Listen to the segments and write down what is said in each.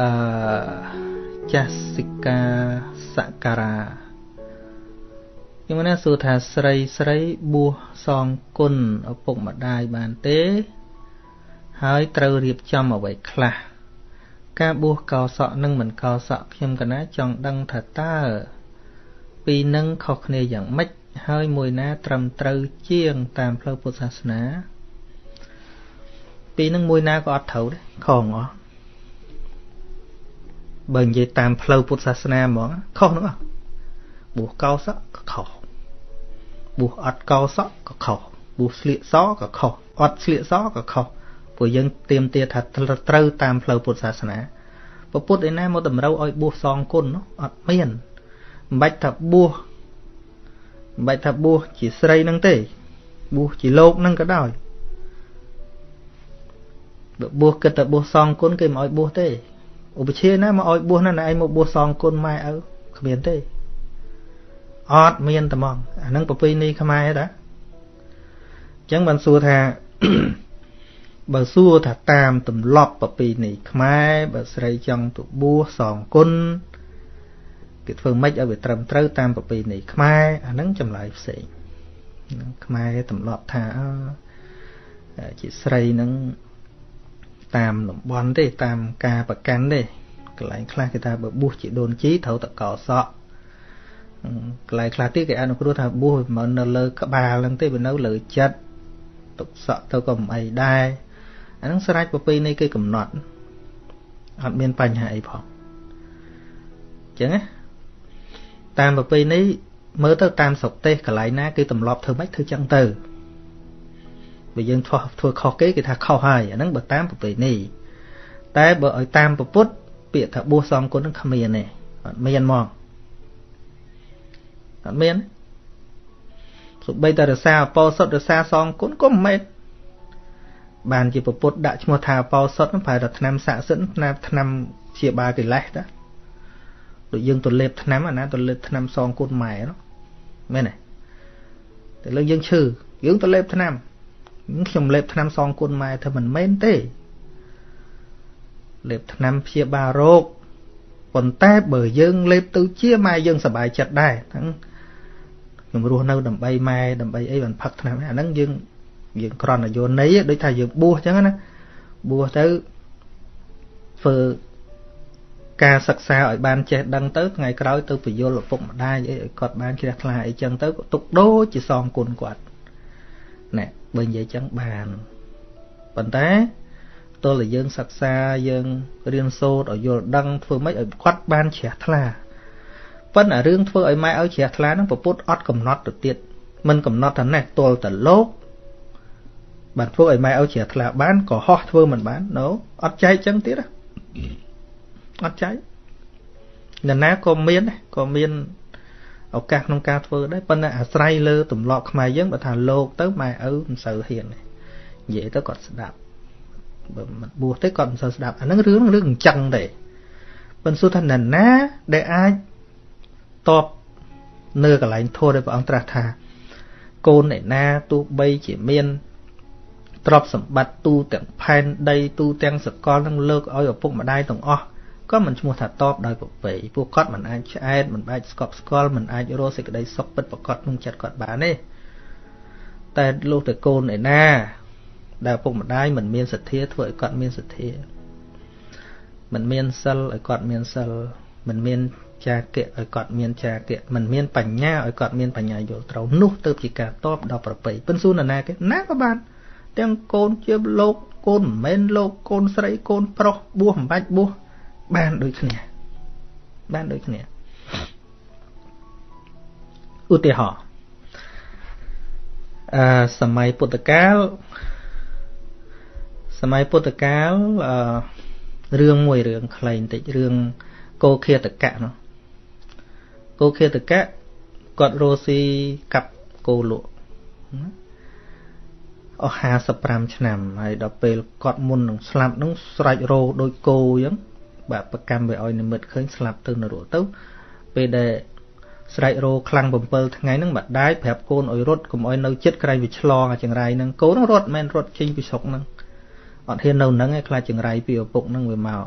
អឺចាសិកាសការាខ្ញុំណាសួរថាស្រីស្រីបួសសងគុណឪពុកម្ដាយបានទេ ហើយត្រូវរៀបចំអ្វីខ្លះការបួសកោសក់និងមិនកោសក់ខ្ញុំកណាចង់ដឹងថាតើពីនឹងខុសគ្នាយ៉ាងម៉េចហើយមួយណា ត្រឹមត្រូវជាង តាមផ្លូវពុទ្ធសាសនា ពីនឹងមួយណាក៏អត់ត្រូវដែរខងអស់ បើនិយាយតាមផ្លូវពុទ្ធសាសនាហ្មងខុសនោះបួសកោសក់ក៏ខុសបួសអត់កោសក់ក៏ខុសបួសស្លៀកសក៏ខុសអត់ស្លៀកសក៏ខុសព្រោះយើងទៀមទាថាត្រូវតាមផ្លូវពុទ្ធសាសនាពពុទ្ធឯណាមកតម្រូវឲ្យបួសសងគុណនោះអត់មានមិនបាច់ថាបួសមិនបាច់ថាបួសជាស្រីនឹងទេបួសជាលោកនឹងក៏ដោយបើបួសគិតតែបួសសងគុណគេមិនឲ្យបួសទេ ឧបជាណាមកឲ្យបួសណាឯងមកបួសសងគុណម៉ែឪគ្មានទេអត់មានតែមកអានឹងប្រពៃណីខ្មែរតាអញ្ចឹងបានសួរថាបើសួរថាតាមទម្លាប់ប្រពៃណីខ្មែរបើស្រីចង់ទៅបួសសងគុណគេធ្វើម៉េចឲ្យវាត្រឹមត្រូវតាមប្រពៃណីខ្មែរអានឹងចម្លើយផ្សេងខ្មែរទម្លាប់ថាជាស្រីនឹង តាមតំបន់ទេតាមការប្រកាន់ទេកន្លែងខ្លះគេថាបើបួសជាដូនជីត្រូវតកោសក់កន្លែងខ្លះទៀតគេអនុគ្រោះថាបួសមិននៅលើក្បាលហ្នឹងទេវានៅលើចិត្តទុកសក់ទៅក៏មិនអីដែរអាហ្នឹងស្រេចប្រពៃណីគេកំណត់អត់មានបញ្ហាអីផងអញ្ចឹងណាតាមប្រពៃណីមើលទៅតាមស្រុកទេសកន្លែងណាគេទម្លាប់ធ្វើម៉េចធ្វើចឹងទៅ បើយើងធ្វើធ្វើខុសគេគេថាខុសហើយអាហ្នឹងបើតាមប្រពៃណីតែបើឲ្យតាមពុទ្ធពាក្យថាបួសសំគុណហ្នឹងគ្មានទេអត់មានមកអត់មានសូម្បីតែរសាអពោសុតរសាសងគុណក៏មិនមែនបានជាពុទ្ធដាក់ឈ្មោះថាអពោសុតហ្នឹងប្រហែលតែឆ្នាំស័ក្តិសិទ្ធឆ្នាំឆ្នាំជាបាលកិលេសតាដូចយើងទៅលេបឆ្នាំអាណាទៅលេបឆ្នាំសងគុណម៉ែនោះមែនទេតែលើយើងឈឺយើងទៅលេបឆ្នាំ ខ្ញុំលេបថ្នាំសងគុណម៉ែថាមិនមែនទេលេបថ្នាំព្យាបាលរោគប៉ុន្តែបើយើងលេបទៅជាម៉ែយើងសប្បាយចិត្តដែរហ្នឹងខ្ញុំរស់នៅដើម្បីម៉ែដើម្បីអីបានផឹកថ្នាំអាហ្នឹងយើងយើងក្រន់យោន័យដូចថាយើងបួសអញ្ចឹងណាបួសទៅធ្វើការសិក្សាឲ្យបានចេះដឹងទៅថ្ងៃក្រោយទៅបញ្យលឪពុកម្ដាយអីឲ្យគាត់បានជ្រះថ្លាអីចឹងទៅទុកដូចជាសងគុណគាត់ណែ បើនិយាយចឹងបានប៉ុន្តែតើយើងសិក្សាយើងរៀនសូត្រឲ្យយល់ដឹងធ្វើម៉េចឲ្យគាត់បានជ្រះថ្លាប៉ុន្តែរឿងធ្វើឲ្យម៉ែឲ្យជ្រះថ្លាហ្នឹងពពុទ្ធអត់កំណត់ទៅទៀតមិនកំណត់ថាណេះទល់តែលោកបានធ្វើឲ្យម៉ែឲ្យជ្រះថ្លាបានក៏ហោះធ្វើមិនបាន no អត់ចែកចឹងទៀតអត់ចែកនរណាក៏មានក៏មាន ឱកាសក្នុងការធ្វើដែរប៉ុន្តែអាស្រ័យលើទម្លាប់ខ្មែរយើងបើថាលោកទៅម៉ែឪមិនសូវហ៊ានទេនិយាយទៅគាត់ស្ដាប់បើមិនបួសទេគាត់មិនសូវស្ដាប់អាហ្នឹងរឿងរឿងអញ្ចឹងទេប៉ុន្តែសួរថានរណាដែលអាចតបនៅកន្លែងធម៌ដែលព្រះអង្គត្រាស់ថាកូនឯណាទោះបីជាមានទ្រព្យសម្បត្តិទូទាំងផែនដីទូទាំងសកលនឹងលើកឲ្យឪពុកម្ដាយទាំងអស់ ក៏មិនឈ្មោះថាតបដោយប្រពៃពួកគាត់មិនអាចឆ្អែតមិនអាចស្កប់ស្កល់មិនអាចរកសេចក្តីសុខពិតប្រកបក្នុងចិត្តគាត់បានទេតែលោកតែកូនឯណា ដែលពុកម្ដាយមិនមានសទ្ធាធ្វើឲ្យគាត់មានសទ្ធាមិនមានសិលឲ្យគាត់មានសិលមិនមានចាគៈឲ្យគាត់មានចាគៈមិនមានបញ្ញាឲ្យគាត់មានបញ្ញាយល់ត្រូវនោះទៅជាការតបដល់ប្រពៃពិនសួរណាគេណាក៏បានទាំងកូនជាលោកកូនមិនមែនលោកកូនស្រីកូនប្រុសបួសមិនបាច់បួស បានដូចគ្នាបានដូចគ្នាឧទាហរណ៍អឺសម័យពុទ្ធកាលសម័យពុទ្ធកាលអឺរឿងមួយរឿងខ្លីបន្តិចរឿងកោខេតកៈនោះកោខេតកៈគាត់រស់ស៊ីកាប់គោលក់អស់55ឆ្នាំហើយដល់ពេលគាត់មុននឹងស្លាប់នឹងស្រេចរោដូចគោអញ្ចឹង បាទប្រកម្មវាឲ្យនិមិត្តឃើញស្លាប់ទៅនរកទៅពេលដែលស្រែករោខ្លាំង7ថ្ងៃហ្នឹងម្ដាយប្រាប់កូនឲ្យរត់កុំឲ្យនៅចិត្តក្រែងវាឆ្លងអាចង្រៃហ្នឹងកូនហ្នឹងរត់មិនរត់ចេញពីស្រុកហ្នឹងអត់ហ៊ាននៅហ្នឹងឯងខ្លាចចង្រៃពីឪពុកហ្នឹងវាមក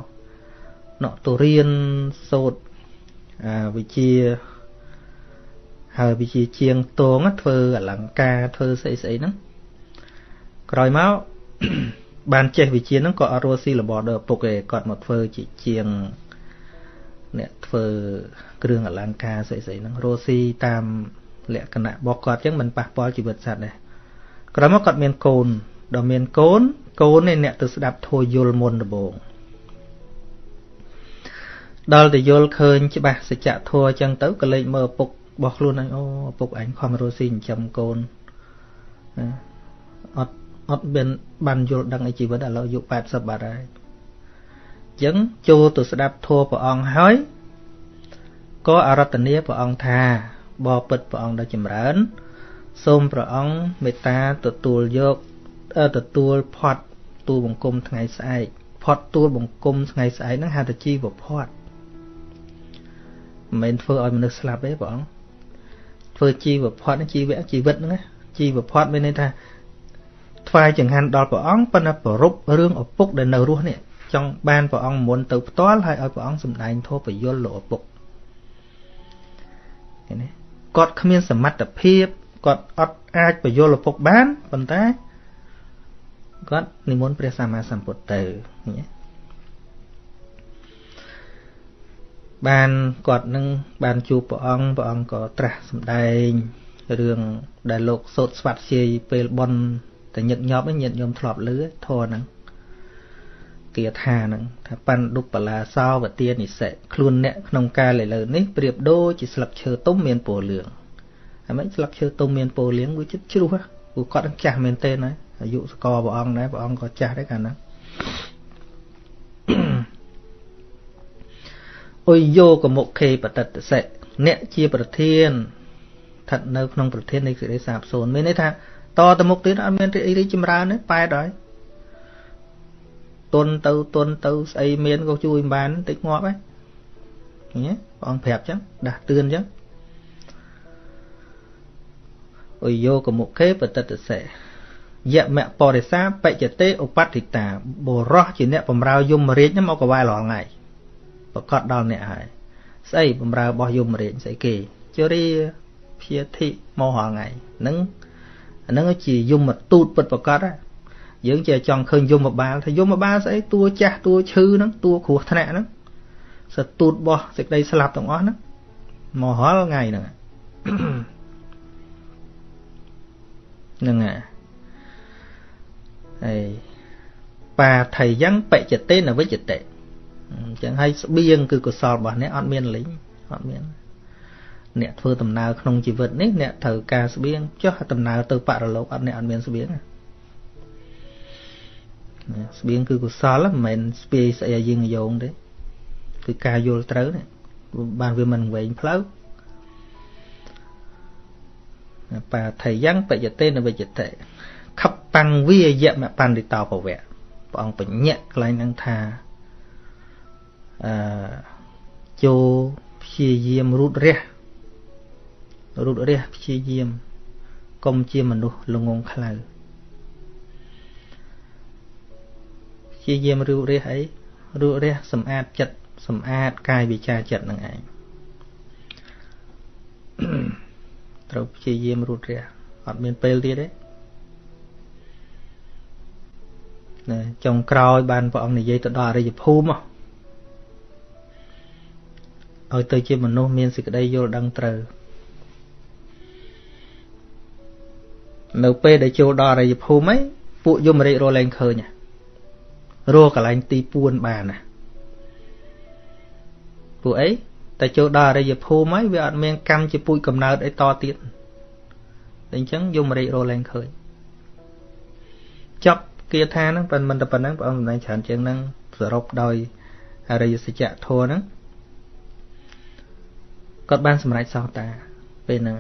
ណក់ទៅរៀនសូត្រអាវិជាហើយវិជាជាងតងធ្វើអលង្ការធ្វើស្អីស្អីហ្នឹងក្រោយមក បានចេះវិជាហ្នឹងក៏អត់រស់ស៊ីរបរដល់ឪពុកឯងគាត់មកធ្វើជាជាងអ្នកធ្វើគ្រឿងអលង្ការស្អីស្អីហ្នឹងរស់ស៊ីតាមលក្ខណៈរបស់គាត់អញ្ចឹងមិនប៉ះពាល់ជីវិតសត្វដែរក្រោយមកគាត់មានកូនដល់មានកូនកូននេះអ្នកទៅស្ដាប់ធัวយល់មុនដំបូងដល់ទៅយល់ឃើញច្បាស់សច្ចធัวអញ្ចឹងទៅក៏លេចមើលឪពុករបស់ខ្លួនអញអូឪពុកអញខំរស់ស៊ីចិញ្ចឹមកូនអត់ អត់មានបានយល់ដឹងអីជីវិតឥឡូវអាយុ80បាត់ហើយអញ្ចឹងចូលទៅស្ដាប់ធัวព្រះអង្គហើយក៏អរតនាព្រះអង្គថាបបិទ្ធព្រះអង្គដ៏ចម្រើន សូមព្រះអង្គមេត្តាទទួលយកទទួលផាត់ទូលបង្គំថ្ងៃស្អែកផាត់ទូលបង្គំថ្ងៃស្អែកហ្នឹងហៅថាជីវផាត់មិនមែនធ្វើឲ្យមនុស្សស្លាប់ទេព្រះអង្គធ្វើជីវផាត់ជីវៈជីវិតហ្នឹងណាជីវផាត់មានន័យថា ថ្វាយចង្ហាន់ដល់ព្រះអង្គប៉ុន្តែប្ររពរឿងឪពុកដែលនៅរស់នេះចង់បានព្រះអង្គមុនទៅផ្ទាល់ហើយឲ្យព្រះអង្គសម្ដែងធម៌ពយល់លោកឪពុកឃើញទេគាត់គ្មានសមត្ថភាពគាត់អត់អាចពយល់ឪពុកបានប៉ុន្តែគាត់និមន្តព្រះសម្មាសម្ពុទ្ធទៅបានគាត់នឹងបានជួបព្រះអង្គព្រះអង្គក៏ត្រាស់សម្ដែងរឿងដែលលោកសូត្រស្វាត់ជាយពេលបន់ តែញឹកញាប់ញាតញោមធ្លាប់លឺធរហ្នឹងគាថាហ្នឹងថាបណ្ឌុបលាសោវទានិសិខ្លួនអ្នកក្នុងកាលឥឡូវនេះប្រៀបដូចជាស្លឹកឈើទុំមានពណ៌លឿងហើយមិនស្លឹកឈើទុំមានពណ៌លឿងវាចិត្តជ្រុះព្រោះគាត់ចាស់មែនទេណាអាយុសកលព្រះអង្គដែរព្រះអង្គក៏ចាស់ដែរកាលហ្នឹងអុយយោកមុខេបតតសិអ្នកជាប្រធានស្ថិតនៅក្នុងប្រធាននៃសេរីសាបសូន្យមានន័យថា តទៅមុខទៀតអត់មានរីកចម្រើនទេប៉ែតហើយទុនទៅទុនទៅស្អីមានក៏ជួយមិនបានតិចងាប់ហើយឃើញទេព្រះអង្គប្រាប់ចឹងដាស់តឿនចឹងអុយយោកមុខេបតតសិយមៈបរិសាបច្ចតេឧបតិតាបរោះជាអ្នកបំរើយមរាជហ្នឹងមកកវ៉ែរាល់ថ្ងៃប្រកាសដល់អ្នកហើយស្អីបំរើរបស់យមរាជស្អីគេជរាភិធិមករាល់ថ្ងៃហ្នឹង អាហ្នឹងជាយមទូតពិតប្រកបយើងជាចង់ឃើញយមបាលថាយមបាលស្អីតួចាស់តួឈឺហ្នឹងតួគ្រោះថ្នាក់ហ្នឹងសទូតរបស់សេចក្តីស្លាប់ទាំងអស់ហ្នឹងមករាល់ថ្ងៃហ្នឹងហ្នឹងហើយហើយបាថៃយ៉ាងបច្ចតេនវិច្ចតេអញ្ចឹងហើយស្បៀងគឺកុសលរបស់អ្នកអត់មានលិញអត់មាន អ្នកធ្វើដំណើរក្នុងជីវិតនេះអ្នកត្រូវការស្បៀងចុះដំណើរទៅបរលោកអត់អ្នកអត់មានស្បៀងស្បៀងគឺកុសលមិនមែនស្ពាយស្អីឲ្យយើងយោងទេគឺការយល់ត្រូវនេះបានវាមិនវែងផ្លូវបាថៃយ៉ាងបច្ចតេនវិច្ចតេខបាំងវិយមបណ្ឌិតោពវៈព្រះអង្គបញ្ញៈកន្លែងហ្នឹងថាអឺចូលព្យាយាមរូតរះ រូតរះព្យាយាមកុំជាមនុស្សល្ងងខ្លៅព្យាយាមរូតរះអីរូតរះសម្អាតចិត្តសម្អាតកាយវិចារចិត្តនឹងឯងត្រូវព្យាយាមរូតរះអត់មានពេលទៀតទេណាចុងក្រោយបានព្រះអង្គនិយាយទៅដល់អរិយភូមិឲ្យទៅជាមនុស្សមានសេចក្តីយល់ដឹងត្រូវ នៅពេលដែលចូលដល់អរិយភូមិហ្នឹងពួកយមរាជរលែងឃើញរកកន្លែងទីពួនបានណាពួកអីតែចូលដល់អរិយភូមិហើយវាអត់មានកម្មជាពូជកំណើតអីតទៀតអញ្ចឹងយមរាជរលែងឃើញចប់គាថាហ្នឹងប៉ុន្មានតែប៉ុណ្ណឹងព្រះអង្គសម្ដែងច្រើនជាងហ្នឹងសរុបដោយអរិយសច្ចធម៌ហ្នឹងគាត់បានសម្រេចសោតាពេលហ្នឹង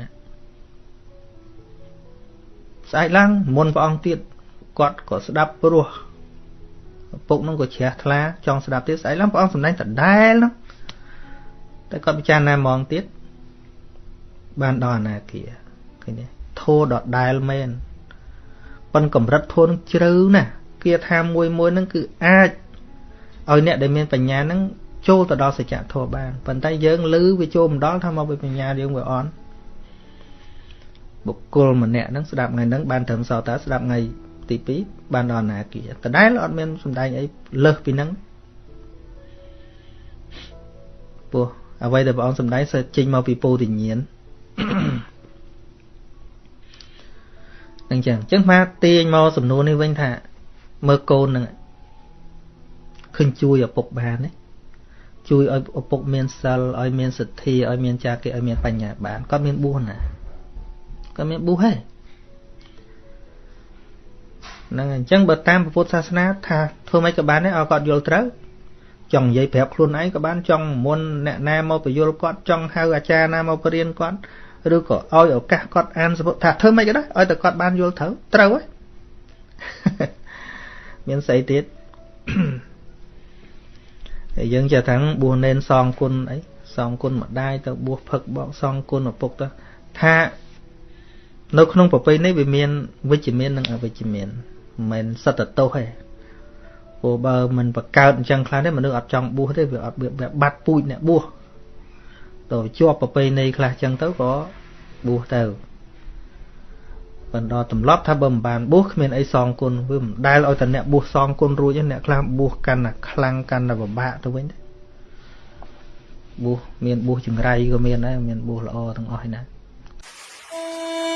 ស្អែកឡើងមុនព្រះអង្គទៀតគាត់ក៏ស្ដាប់ព្រោះពុកនោះក៏ជ្រះថ្លាចង់ស្ដាប់ទៀតស្អែកឡើងព្រះអង្គសម្ដែងដដែលនោះតែគាត់ពិចារណាហ្មងទៀតបានដល់អនាគាឃើញទេធោដដែលមែនប៉ុនកម្រិតធនជ្រៅណាស់គាថាមួយមួយហ្នឹងគឺអាចឲ្យអ្នកដែលមានបញ្ញាហ្នឹងចូលទៅដល់សច្ចធម៌បានប៉ុន្តែយើងឮវាចូលមិនដល់ថាមកពីបញ្ញាយើងវាអន់ បុគ្គលម្នាក់ហ្នឹងស្ដាប់ថ្ងៃហ្នឹងបានត្រឹមសោតាស្ដាប់ថ្ងៃទី2បានដល់អនាគាដដែលអត់មានសំដែងអីលើសពីហ្នឹងពោះអ្វីដែលព្រះអង្គសំដែងសិចេញមកពីពោធិញ្ញាណអញ្ចឹងអញ្ចឹងមកទាញមកសំណួរនេះវិញថា មើលកូននឹងឃើញជួយឪពុកបានទេជួយឲ្យឪពុកមានសិលឲ្យមានសទ្ធាឲ្យមានចាគិឲ្យមានបញ្ញាបានគាត់មានបួសណា គាត់មានបួសហេហ្នឹងអញ្ចឹងបើតាមពុទ្ធសាសនាថាធ្វើម៉េចក៏បានដែរឲ្យគាត់យល់ត្រូវចង់និយាយប្រាប់ខ្លួនឯងក៏បានចង់មុនអ្នកណាមកបញ្យល់គាត់ចង់ហៅអាចារ្យណាមកបរៀនគាត់ឬក៏ឲ្យឱកាសគាត់អានសពុទ្ធថាធ្វើម៉េចក៏ដោយឲ្យតែគាត់បានយល់ត្រូវត្រូវហ៎មានស្អីទៀតហើយយើងចេះថាបួសនេនសងគុណអីសងគុណម្ដាយទៅបួសផឹកបកសងគុណឪពុកទៅថា នៅក្នុងប្រពៃនេះវាមានវិជ្ជមាននិងអវិជ្ជមានមិនមែនសត្វតោសទេព្រោះបើមិនបកើតអញ្ចឹងខ្លះទេមនុស្សអត់ចង់បួសទេវាអត់បាត់ពូជអ្នកបួសទៅជាប់ប្រពៃណីខ្លះអញ្ចឹងទៅក៏បួសទៅបណ្ដោទម្លាប់ថាបើមិនបានបួសគ្មានអីសងគុណវាមិនដែលឲ្យតែអ្នកបួសសងគុណរួចអ្នកខ្លះបួសកាន់តែខ្លាំងកាន់តែពិបាកទៅវិញទេបួសមានបួសចង្រៃក៏មានដែរមានបួសល្អទាំងអស់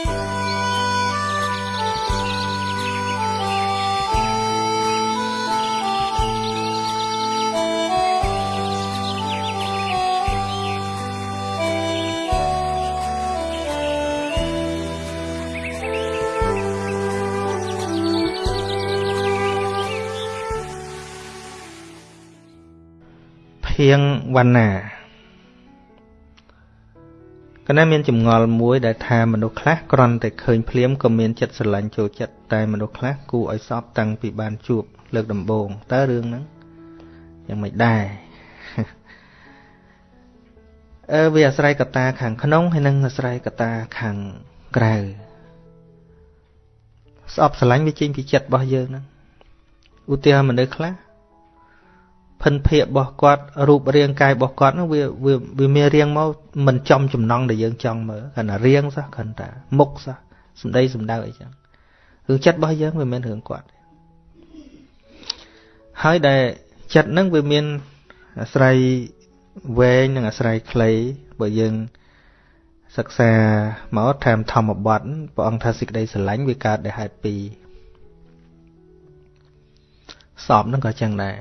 ឯណាភៀងវណ្ណា កណាមានចម្ងល់មួយដែលថាមនុស្សខ្លះគ្រាន់តែឃើញភ្លាមក៏មានចិត្តស្រឡាញ់ចូលចិត្តតែមនុស្សខ្លះគួរឲ្យសោកតាំងពីបានជួបលើកដំបូងតើរឿងហ្នឹងយ៉ាងមិនដែរអឺវាអាស្រ័យកត្តាខាងក្នុងហើយនិងអាស្រ័យកត្តាខាងក្រៅស្អប់ស្រឡាញ់វាចេញពីចិត្តរបស់យើងហ្នឹងឧទាហរណ៍មនុស្សខ្លះ ភិនភាករបស់គាត់រូបរាងកាយរបស់គាត់នោះវាវាមានរាងមកមិនចំចំណងដែលយើងចង់មើលគ្រាន់តែរាងសោះគ្រាន់តែមុខសោះសម្ដីសម្ដៅអីចឹងរឿងចិត្តរបស់យើងវាមិនរឿងគាត់ហើយដែលចិត្តហ្នឹងវាមានអាស្រ័យវែងនិងអាស្រ័យខ្លីបើយើងសិក្សាមកតាមធម្មបទព្រះអង្គថាសេចក្តីស្រឡាញ់វាកើតដោយហេតុពីរសពហ្នឹងក៏ចឹងដែរ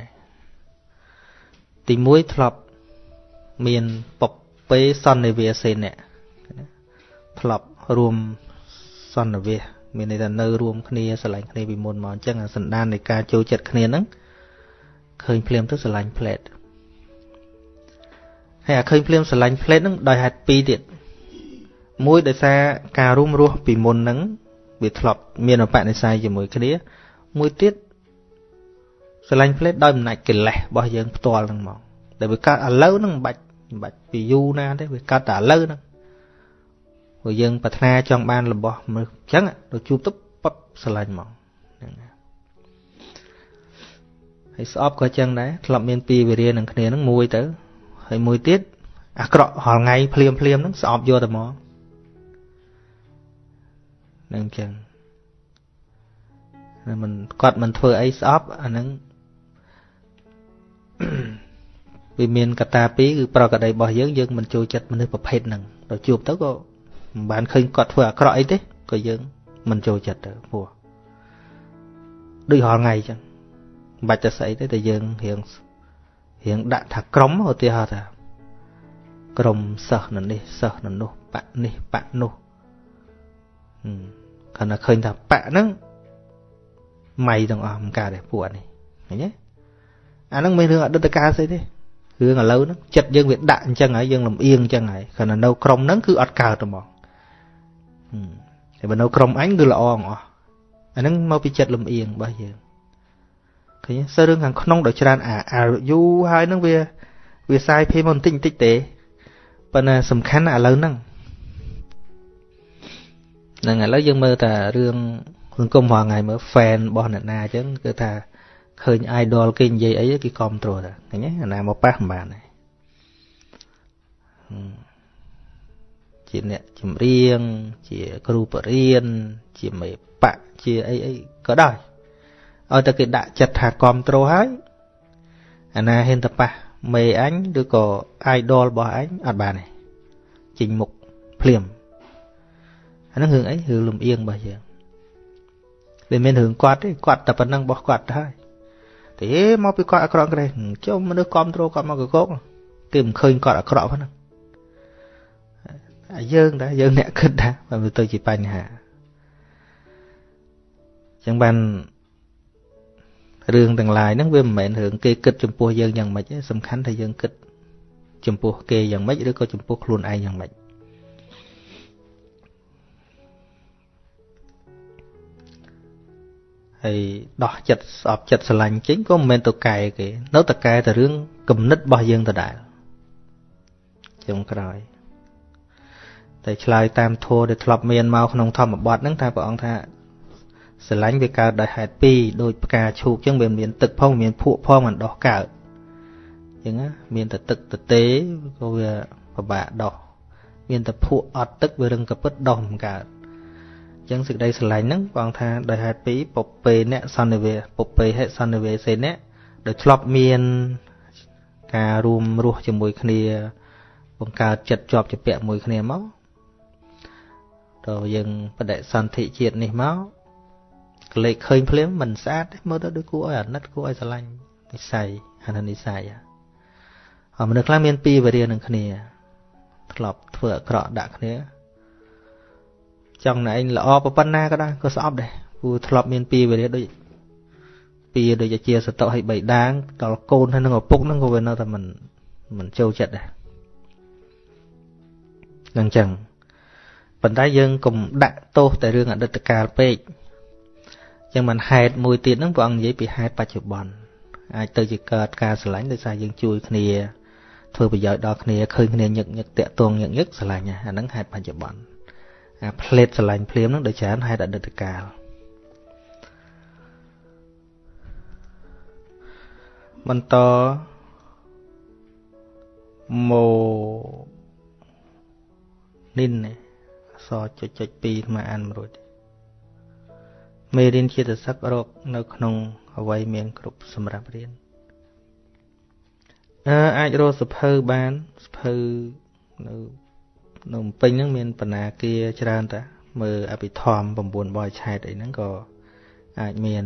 ទី1ធ្លាប់មានពពេសន្និវាសេនៈធ្លាប់រួមសន្និវាសមានន័យថានៅរួមគ្នាស្រឡាញ់គ្នាពីមុនមកអញ្ចឹងអាសន្តាននៃការចូលចិត្តគ្នាហ្នឹងឃើញភ្លាមទៅស្រឡាញ់ផ្លេតហើយអាឃើញភ្លាមស្រឡាញ់ផ្លេតហ្នឹងដោយហេតុពីរទៀតមួយដោយសារការរួមរស់ពីមុនហ្នឹងវាធ្លាប់មានអបនិស្ស័យជាមួយគ្នាមួយទៀត ស្រឡាញ់ផ្លេតដោយអំណាចកិលេសរបស់យើងផ្ទាល់ហ្នឹងមកដែលវាកើតឥឡូវហ្នឹងមិនបាច់មិនបាច់ពីយូរណាទេវាកើតតែឥឡូវហ្នឹងព្រោះយើងប្រាថ្នាចង់បានរបស់មនុស្សអញ្ចឹងទៅជួបទៅប៉ັບស្រឡាញ់មកហ្នឹងហើយស្អប់ក៏អញ្ចឹងដែរធ្លាប់មានពីវិរិយនឹងគ្នាហ្នឹងមួយទៅហើយមួយទៀតអាក្រក់រាល់ថ្ងៃភ្លាមភ្លាមហ្នឹងស្អប់យកតែមកហ្នឹងអញ្ចឹងមិនគាត់មិនធ្វើអីស្អប់អាហ្នឹង វាមានកត្តាពីរគឺប្រកដីរបស់យើងយើងមិនចូលចិត្តមនុស្សប្រភេទហ្នឹងដល់ជួបទៅក៏មិនបានឃើញគាត់ធ្វើអាក្រក់អីទេក៏យើងមិនចូលចិត្តទៅព្រោះដូចរាល់ថ្ងៃអញ្ចឹងមិនបាច់ទៅស្អីទេតែយើងរៀងរៀងដាក់ថាក្រុមឧទាហរណ៍ថាក្រុមសិស្សនៅនេះសិស្សនៅនោះបៈនេះបៈនោះគាត់ថាឃើញថាបៈហ្នឹងម៉ៃទាំងអស់មិនកើតទេពួកនេះឃើញទេ អាហ្នឹងមានរឿងអតីតកាលស្អីទេរឿងឥឡូវហ្នឹងចិត្តយើងវាដាក់អញ្ចឹងហើយយើងលំអៀងអញ្ចឹងហើយគ្រាន់តែនៅក្រុមហ្នឹងគឺអត់កើតទេហ្មងតែបើនៅក្រុមអញគឺល្អអងអស់អាហ្នឹងមកពីចិត្តលំអៀងរបស់យើងឃើញសើរឿងខាងក្នុងដ៏ច្រើនអាអាយូហើយហ្នឹងវាវាសាយភេមកបន្តិចបន្តិចទេប៉ុន្តែសំខាន់ណាស់ឥឡូវហ្នឹងហ្នឹងឥឡូវយើងមើលតែរឿងសង្គមរាល់ថ្ងៃមើល fan របស់អ្នកណាអញ្ចឹងគឺថា ឃើញ idol គេនិយាយអីគេគ្រប់គ្រងតែឃើញទេអាណាមកប៉ះមិនបានទេជាអ្នកចម្រៀង ជាគ្រូបរៀនជាមេបៈជាអីអីក៏ដោយឲ្យតែគេដាក់ចិត្តថាគ្រប់គ្រងហើយអាណាហ៊ានទៅប៉ះមេអញឬក៏ idol របស់អញអត់បានទេចេញមុខភ្លាមអាហ្នឹងរឿងអីរឿងលំអៀងរបស់យើងវាមានរឿងគាត់ទេគាត់តែប៉ុណ្្នឹងរបស់គាត់ទៅហើយ ទេមកពីគាត់អាក្រក់ក្រេះចុះមនុស្សគ្រប់គ្រងគាត់មកកកកគេមិនឃើញគាត់អាក្រក់ហ្នឹងយើងដែរយើងអ្នកគិតថាវាទៅជាបញ្ហាចឹងបានរឿងទាំងឡាយហ្នឹងវាមិនមែនរឿងគេគិតចំពោះយើងយ៉ាងម៉េចទេសំខាន់ថាយើងគិតចំពោះគេយ៉ាងម៉េចឬក៏ចំពោះខ្លួនឯងយ៉ាងម៉េច ហើយដោះចិត្តស្អប់ចិត្តស្រឡាញ់ចេញក៏មិនមែនទៅកែគេ នៅតែកែតែរឿងគំនិតរបស់យើងដដែលចុងក្រោយតែឆ្លើយតាមធម៌ដែលធ្លាប់មានមកក្នុងធម្មបទហ្នឹងថាព្រះអង្គថាស្រឡាញ់វាកើតដោយហេតុពីរដូចផ្កាឈូកអញ្ចឹងវាមានទឹកផងមានភក់ផងមិនដោះកើតអញ្ចឹងមានតែទឹកទទេក៏វាពិបាកដោះមានតែភក់អត់ទឹកវារឹងកពិតដោះមិនកើតអញ្ចឹងសេចក្តីស្រឡាញ់ហ្នឹងបងថាដោយហេតុពីរពពេអ្នកសន្និវាពពេហេសន្និវាសេអ្នកដោយធ្លាប់មានការរួមរស់ជាមួយគ្នា បង្កើតចិត្តជាប់ជាពាក់មួយគ្នាមកតើយើងបដិសន្ធិជាតិនេះមកក្លេកឃើញភ្លាមមិនស្អាតទេមើលទៅដូចគួរឲ្យអាណិតគួរឲ្យស្រឡាញ់និស័យអាននិស័យអមនុស្សខ្លះមានពីរវេរានឹងគ្នា ធ្លាប់ធ្វើអាក្រក់ដាក់គ្នា ចង់ណែឯងល្អប៉ុណ្ណាក៏ដោយក៏ស្អប់ដែរព្រោះធ្លាប់មានពីរវេរាដូចពីរដូចជាសតុឲ្យបីដាងដល់កូនហើយនឹងឪពុកហ្នឹងក៏វានៅតែមិនមិនចូលចិត្តដែរអញ្ចឹងប៉ុន្តែយើងកុំដាក់ទោសតែរឿងអតីតកាលពេកចឹងមិនហេតុមួយទៀតហ្នឹងព្រះអង្គនិយាយពីហេតុបច្ចុប្បន្នអាចទៅជាកើតការស្រឡាញ់ដោយសារយើងជួយគ្នាធ្វើប្រយោជន៍ដល់គ្នាឃើញគ្នាញឹកញឹកតាក់ទងញឹកញឹកស្រឡាញ់អាហ្នឹងហេតុបច្ចុប្បន្ន អាផ្លេតស្រឡាញ់ភ្លាមហ្នឹងដោយច្រើនហេតុអតីតកាលបន្តម៉ូនិនសចុចចុច2ថ្មអានមួយរួចមេរៀនជាតិសឹករកនៅក្នុងអវ័យមានគ្រប់សម្រាប់រៀនអឺអាចរកសភៅបានសភៅនៅ នៅពេញហ្នឹងមានបណ្ណាគារច្រើនតាមើលអភិធម្ម9បរិឆេទអីហ្នឹងក៏អាចមាន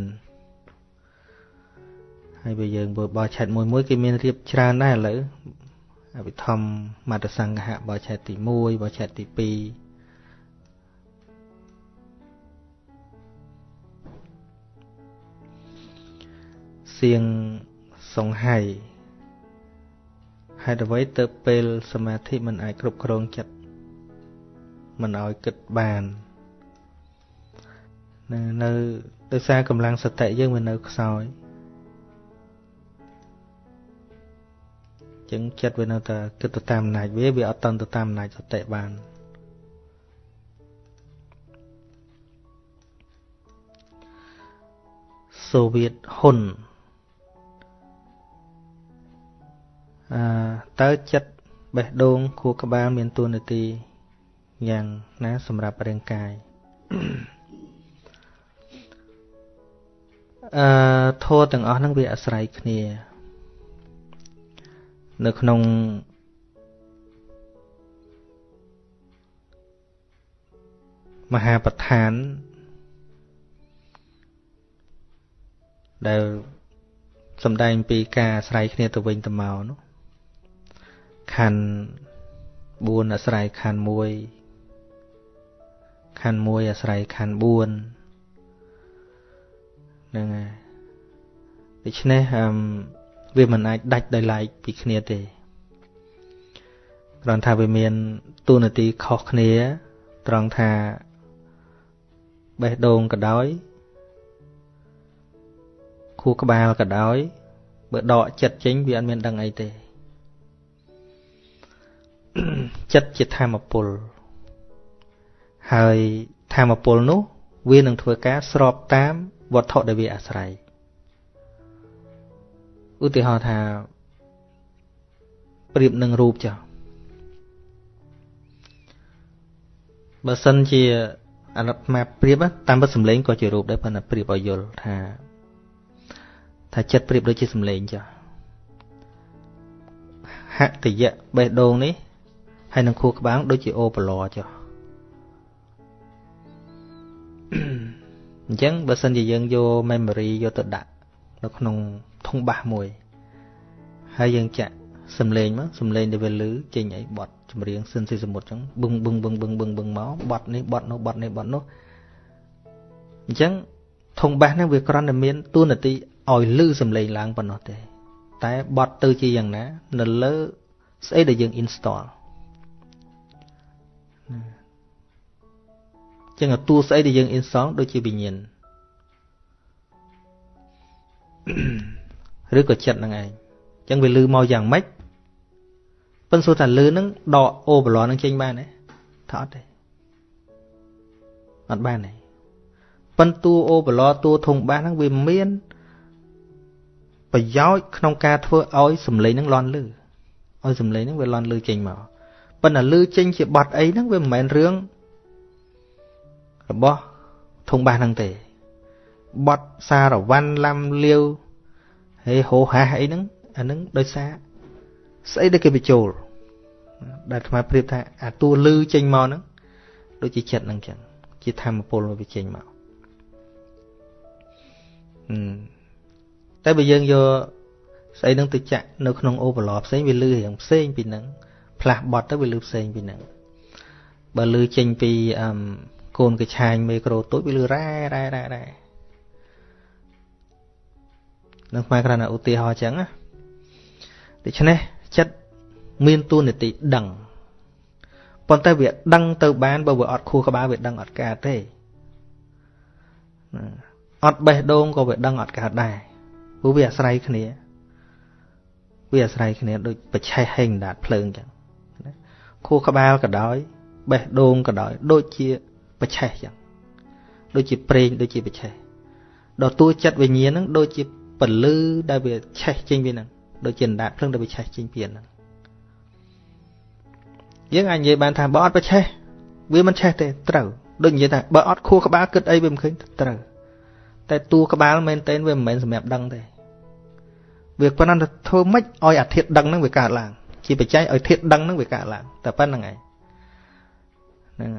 ហើយបើយើងបើបរិឆេទមួយមួយគេមានរៀបច្រើនដែរឥឡូវអភិធម្មមតសង្ឃៈបរិឆេទទី1បរិឆេទទី2សៀងសង្ហៃហេតុអ្វីទៅពេលសមាធិមិនអាចគ្រប់គ្រងចិត្ត មិនឲ្យគិតបាននៅនៅដោយសារកម្លាំងសតិយើងវានៅខ្សោយចឹងចិត្តវានៅតែគិតទៅតាមអំណាចវាវាអត់តន់ទៅតាមអំណាចសតិបានសូវៀតហ៊ុនអឺតើចិត្តបេះដូងខួរក្បាលមានតួនាទី យ៉ាងណាសម្រាប់រាងកាយអឺធម៌ទាំងអស់ហ្នឹងវាអាស្រ័យគ្នា នៅក្នុងមហាប្រឋានដែលសំដែងពីការអាស្រ័យគ្នាទៅវិញទៅមកនោះខណ្ឌ4អាស្រ័យខណ្ឌ1 ខណ្ឌ1អាស្រ័យខណ្ឌ4ហ្នឹងហើយដូច្នេះអឺវាមិនអាចដាច់ដោយឡែកពីគ្នាទេគ្រាន់ថាវាមានទូនាទីខុសគ្នា ត្រង់ថាបេះដូងក៏ដោយខួរក្បាលក៏ដោយបើដកចិត្តចេញវាអត់មានដឹងអីទេចិត្តជាធម្មពល ហើយធម្មពលនោះ វានឹងធ្វើការស្របតាមវត្ថុដែលវាអាស្រ័យឧទាហរណ៍ថាប្រៀបនឹងរូបចុះបើសិនជាអារត្មាប្រៀបតាមពិតសម្លេងក៏ជារូបដែរប៉ុន្តែប្រៀបឲ្យយល់ថា ថាចិត្តប្រៀបដូចជាសម្លេងចុះហតយៈបេះដូងនេះហើយនឹងខួរក្បាលដូចជាអូបឡចុះ អញ្ចឹងបើសិនជាយើងយក memory យកទៅដាក់នៅក្នុងធុងបាសមួយហើយយើងចាក់សំឡេងមកសំឡេងដែលវាលឺចេញអីបត់ចម្រៀងសិនស៊ីសមុទ្រចឹងបឹងបឹងបឹងបឹងបឹងបឹងមកបត់នេះបត់នោះបត់នេះបត់នោះអញ្ចឹងធុងបាសហ្នឹងវាគ្រាន់តែមានតួនាទីឲ្យលឺសំឡេងឡើងប៉ុណ្ណោះទេ តែបត់ទៅជាយ៉ាងណា នៅលើស្អីដែលយើង install ចឹងតួស្អីដែលយើង install ដូចជាវិញ្ញាណឬក៏ចិត្តហ្នឹងឯងចឹងវាលឺមកយ៉ាងម៉េចប៉ុន្តែសួរថាលឺហ្នឹងដកអូបឡនហ្នឹងចេញបានទេថាអត់ទេអត់បានទេប៉ុន្តែតួអូបឡតួធុងបាសហ្នឹងវាមានប្រយោជន៍ក្នុងការធ្វើឲ្យសំឡេងហ្នឹងលន់លឺឲ្យសំឡេងហ្នឹងវាលន់លឺចេញមកប៉ុន្តែលឺចេញជាបတ်អីហ្នឹងវាមិនមែនរឿង របស់ធុងបាសហ្នឹងទេបတ်សារវ័នឡាំលាវហើយហោហាសអីហ្នឹងអាហ្នឹងដោយសារស្អីដែលគេបញ្ចូលដែលអាត្មាប្រៀបថាអាតួលឺចេញមកហ្នឹងដូចជាចិត្តហ្នឹងចឹងជាធម្មពលវាចេញមកតែបើយើងយកស្អីហ្នឹងទៅចាក់នៅក្នុងអូបឡផ្សេងវាលឺរៀងផ្សេងពីហ្នឹងផ្លាស់បត់ទៅវាលឺផ្សេងពីហ្នឹងបើលឺចេញពីអឹម កូនកឆាញមេក្រូតូចវាលឺរ៉ែរ៉ែរ៉ែរ៉ែនឹងខ្មែរគ្រាន់តែឧទាហរណ៍ចឹងណាដូច្នេះចិត្តមានទួនាទីដឹងប៉ុន្តែវាដឹងទៅបានបើវាអត់ខួរក្បាលវាដឹងអត់កើតទេអត់បេះដូងក៏វាដឹងអត់កើតដែរព្រោះវាអាស្រ័យគ្នាវាអាស្រ័យគ្នាដូចបច្ឆេះហេងដាតភ្លើងចឹងខួរក្បាលក៏ដោយបេះដូងក៏ដោយដូចជា បច្ឆេះចឹងដូចជាប្រេងដូចជាបច្ឆេះដល់តួចិត្តវិញ្ញាណហ្នឹងដូចជាពលឺដែលវាឆេះចេញពីហ្នឹងដូចជាអណ្ដាតភ្លើងដែលវាឆេះចេញពីហ្នឹងយើងអាចនិយាយបានថាបើអត់បច្ឆេះវាមិនឆេះទេត្រូវដូចនិយាយថាបើអត់ខួរក្បាលគិតអីវាមិនឃើញត្រូវតែតួក្បាលមែនតើវាមិនមែនសម្រាប់ដឹងទេវាប៉ុណ្ណឹងទៅធ្វើម៉េចឲ្យអាធិធដឹងហ្នឹងវាកើតឡើងជាបច្ច័យឲ្យធិធដឹងហ្នឹងវាកើតឡើងតែប៉ុណ្្នឹងឯងហ្នឹង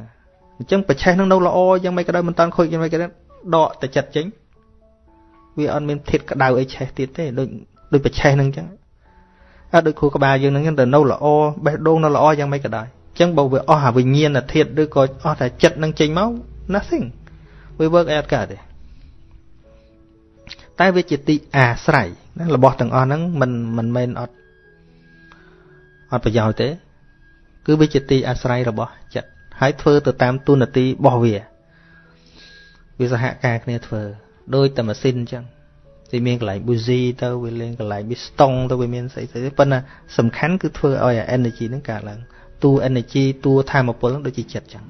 អញ្ចឹងបច្ឆេះហ្នឹងនៅល្អយ៉ាងម៉េចក៏ដោយមិនតាន់ខូចយ៉ាងម៉េចក៏ដោយដកតែចិត្តចេញវាអត់មានធិធក្តៅអីឆេះទៀតទេដូចដូចបច្ឆេះហ្នឹងអញ្ចឹងអត់ដូចគ្រូក្បាលយើងហ្នឹងទៅនៅល្អបេះដូងនៅល្អយ៉ាងម៉េចក៏ដោយអញ្ចឹងបើវាអស់អាវិញ្ញាណធាតុឬក៏អស់តែចិត្តនឹងចេញមក nothing វា work អត់កើតទេតែវាជាទីអាស្រ័យណារបស់ទាំងអស់ហ្នឹងមិនមិនមែនអត់អត់ប្រយោជន៍ទេ គឺវាជាទីអាស្រ័យរបស់ចិត្ត ហើយធ្វើទៅតាមទូនាទីរបស់វាវាសហការគ្នាធ្វើដូចតែម៉ាស៊ីនអញ្ចឹងវាមានកន្លែង buzy ទៅវាលេងកន្លែង piston ទៅវាមានស្អីស្អីប៉ុន្តែសំខាន់គឺធ្វើឲ្យ energy ហ្នឹងកើតឡើងតួ energy តួធម៌ពលហ្នឹងដូចជាចិត្តអញ្ចឹង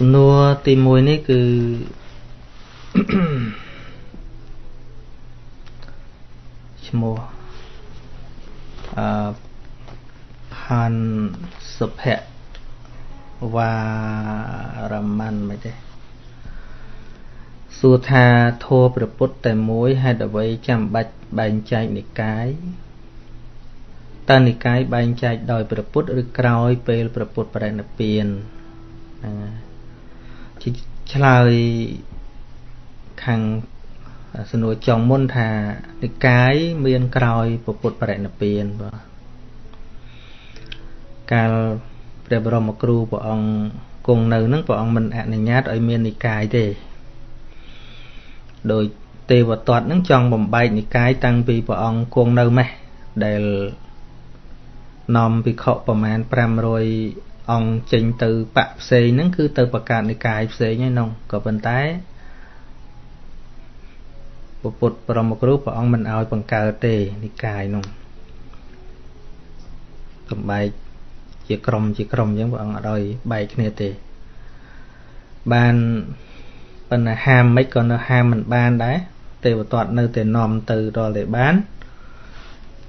សំណួរទី1នេះគឺឈ្មោះអឺផានសុភៈវ៉ារម៉ាន់មិនទេសួរថាធម៌ព្រះពុទ្ធតែមួយហេតុអ្វីចាំបាច់បែងចែកនិកាយតើនិកាយបែងចែកដោយព្រះពុទ្ធឬក្រោយពេលព្រះពុទ្ធបរិនិព្វានហ្នឹង ឆ្លើយខាងសំណួរចុងមុនថានិកាយមានក្រោយពុទ្ធបរិនិព្វានបាទកាលព្រះបរមគ្រូព្រះអង្គគង់នៅនឹងព្រះអង្គមិនអនុញ្ញាតឲ្យមាននិកាយទេដោយទេវទត្តនឹងចង់បំបែកនិកាយតាំងពីព្រះអង្គគង់នៅម៉េះដែលនាំភិក្ខុប្រមាណ500 អង្គចេញទៅបកផ្សេងហ្នឹងគឺទៅប្រកាសនិកាយផ្សេងហ្នឹងនោះក៏ប៉ុន្តែពុទ្ធបរមគ្រូព្រះអង្គមិនឲ្យបង្កើតទេនិកាយនោះកំបែកជាក្រុមជាក្រុមអញ្ចឹងព្រះអង្គអត់ឲ្យបែកគ្នាទេបានប៉ុន្តែហាមមិនក៏នៅហាមមិនបានដែរទេវទត្តនៅតែនាំទៅដល់តែបាន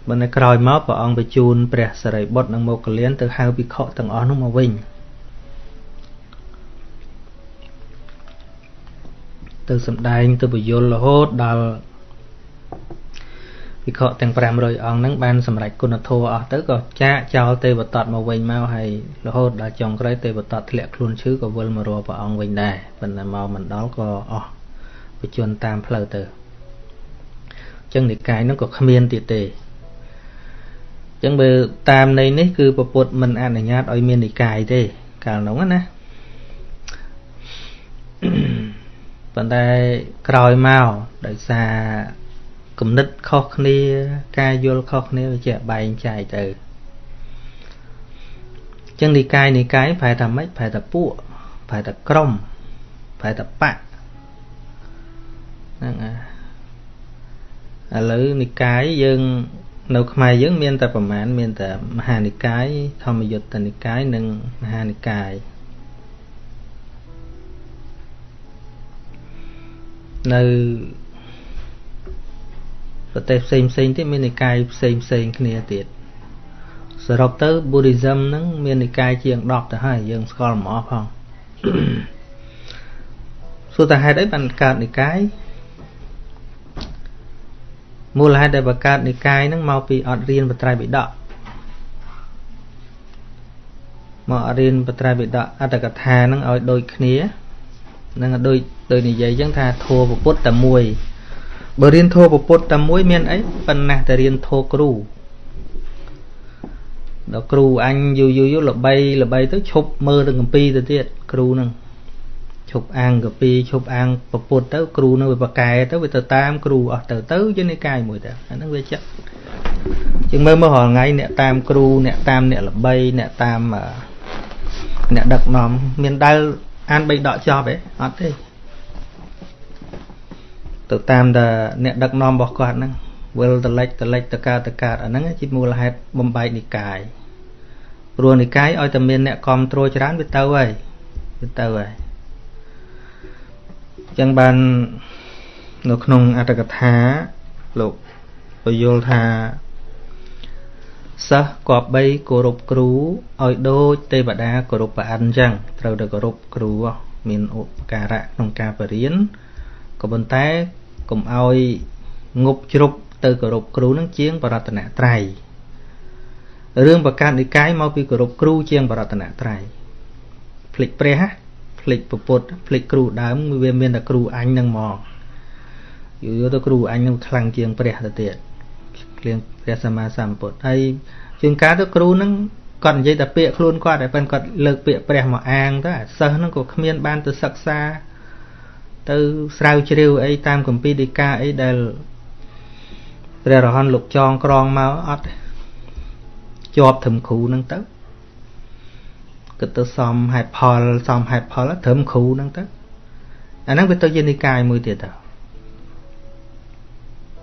បើនៅក្រោយមកព្រះអង្គបញ្ជូនព្រះសរិបុត្រនិងមោគលានទៅហៅភិក្ខុទាំងអស់នោះមកវិញទៅសំដែងទៅបញ្យលរហូតដល់ភិក្ខុទាំង500អង្គហ្នឹងបានសម្រេចគុណធម៌អស់ទៅក៏ចាកចោលទេវតតមកវិញមកហើយរហូតដល់ចុងក្រោយទេវតតធ្លាក់ខ្លួនឈឺក៏វិលមករកព្រះអង្គវិញដែរប៉ុន្តែមកមិនដល់ក៏អស់បជនតាមផ្លូវទៅអញ្ចឹងនិកាយហ្នឹងក៏គ្មានទៀតទេអញ្ចឹងបើតាមន័យនេះគឺពពុទ្ធមិនអនុញ្ញាតឲ្យមាននិកាយទេកាលនោះណាប៉ុន្តែក្រោយមកដោយសារគំនិតខុសគ្នា ការយល់ខុសគ្នាវាជាបែងចែកទៅចឹងនិកាយនិកាយប្រែថាម៉េចប្រែថាពួកប្រែថាក្រុមប្រែថាបៈហ្នឹងឥឡូវនិកាយយើង នៅខ្មែរយើងមានតែប្រមាណមានតែមហានិកាយធម្មយុត្តនិកាយនិងមហានិកាយនៅប្រទេសផ្សេងផ្សេងទៀតមាននិកាយផ្សេងផ្សេងគ្នាទៀតសរុបទៅ Buddhism ហ្នឹងមាននិកាយជាង10ទៅហើយយើងស្គាល់មកផងសួរតើហេតុអីបានកើតនិកាយ មូលហេតុដែលបង្កើតនិកាយហ្នឹងមកពីអត់រៀនបត្រៃបិដកមករៀនបត្រៃបិដកអត្តកថាហ្នឹងឲ្យដូចគ្នានឹងដូចដូចនិយាយអញ្ចឹងថាធัวពុទ្ធតែមួយបើរៀនធម៌ពុទ្ធតែមួយមានអីប៉ុណ្ណាតែរៀនធម៌គ្រូដល់គ្រូអញយូរយូរយូរល្បីល្បីទៅឈប់មើលទៅកម្ពីទៅទៀតគ្រូហ្នឹង ឈប់អាងកម្ពីឈប់អាងពុទ្ធទៅគ្រូនៅវាបកែទៅវាទៅតាមគ្រូអស់ទៅទៅជានិកាយមួយទៅអាហ្នឹងវាចាក់ជាងមើលមើលរាល់ថ្ងៃអ្នកតាមគ្រូអ្នកតាមអ្នកល្បីអ្នកតាមអ្នកដឹកនាំមានដែលអានបីដកចប់ទេអត់ទេទៅតាមតែអ្នកដឹកនាំរបស់គាត់ហ្នឹងវិលតលិចតលិចតកើតតកើតអាហ្នឹងជាមូលហេតុបំបែកនិកាយព្រោះនិកាយឲ្យតែមានអ្នកគ្រប់គ្រងច្រើនវាទៅហើយវាទៅហើយអញ្ចឹងបាននៅក្នុងអត្តកថាលោកពយល់ថាសិស្សគប្បីគោរពគ្រូឲ្យដូចទេវតាគោរពព្រះអិនអញ្ចឹងត្រូវតែគោរពគ្រូមានឧបការៈក្នុងការបរៀនក៏ប៉ុន្តែកុំឲ្យងប់ជ្រប់ទៅគោរពគ្រូនឹងជាងបរតនត្រ័យរឿងប្រកាសនិកាយមកពីគោរពគ្រូជាងបរតនត្រ័យភ្លេចព្រះ ភ្លេចពពុទ្ធភ្លេចគ្រូដើមវាមានតែគ្រូអញនឹងមកយូរទៅគ្រូអញនឹងខ្លាំងជាងព្រះទៅទៀតគ្លៀងព្រះសម្មាសម្ពុទ្ធហើយជាងការទៅគ្រូនឹងគាត់និយាយតែពាក្យខ្លួនគាត់តែប៉ុន្តែគាត់លើកពាក្យព្រះមកអាងទៅអាសិស្សហ្នឹងក៏គ្មានបានទៅសិក្សា ទៅស្រាវជ្រាវអីតាមគម្ពីរដីកាអីដែលព្រះរហន្តលោកចងក្រងមកអត់ជាប់ត្រឹមគ្រូហ្នឹងទៅ គិតទៅសំហេតុផលសំហេតុផលត្រឹមគ្រូហ្នឹងទៅអាហ្នឹងវាទៅជានិកាយមួយទៀតទៅ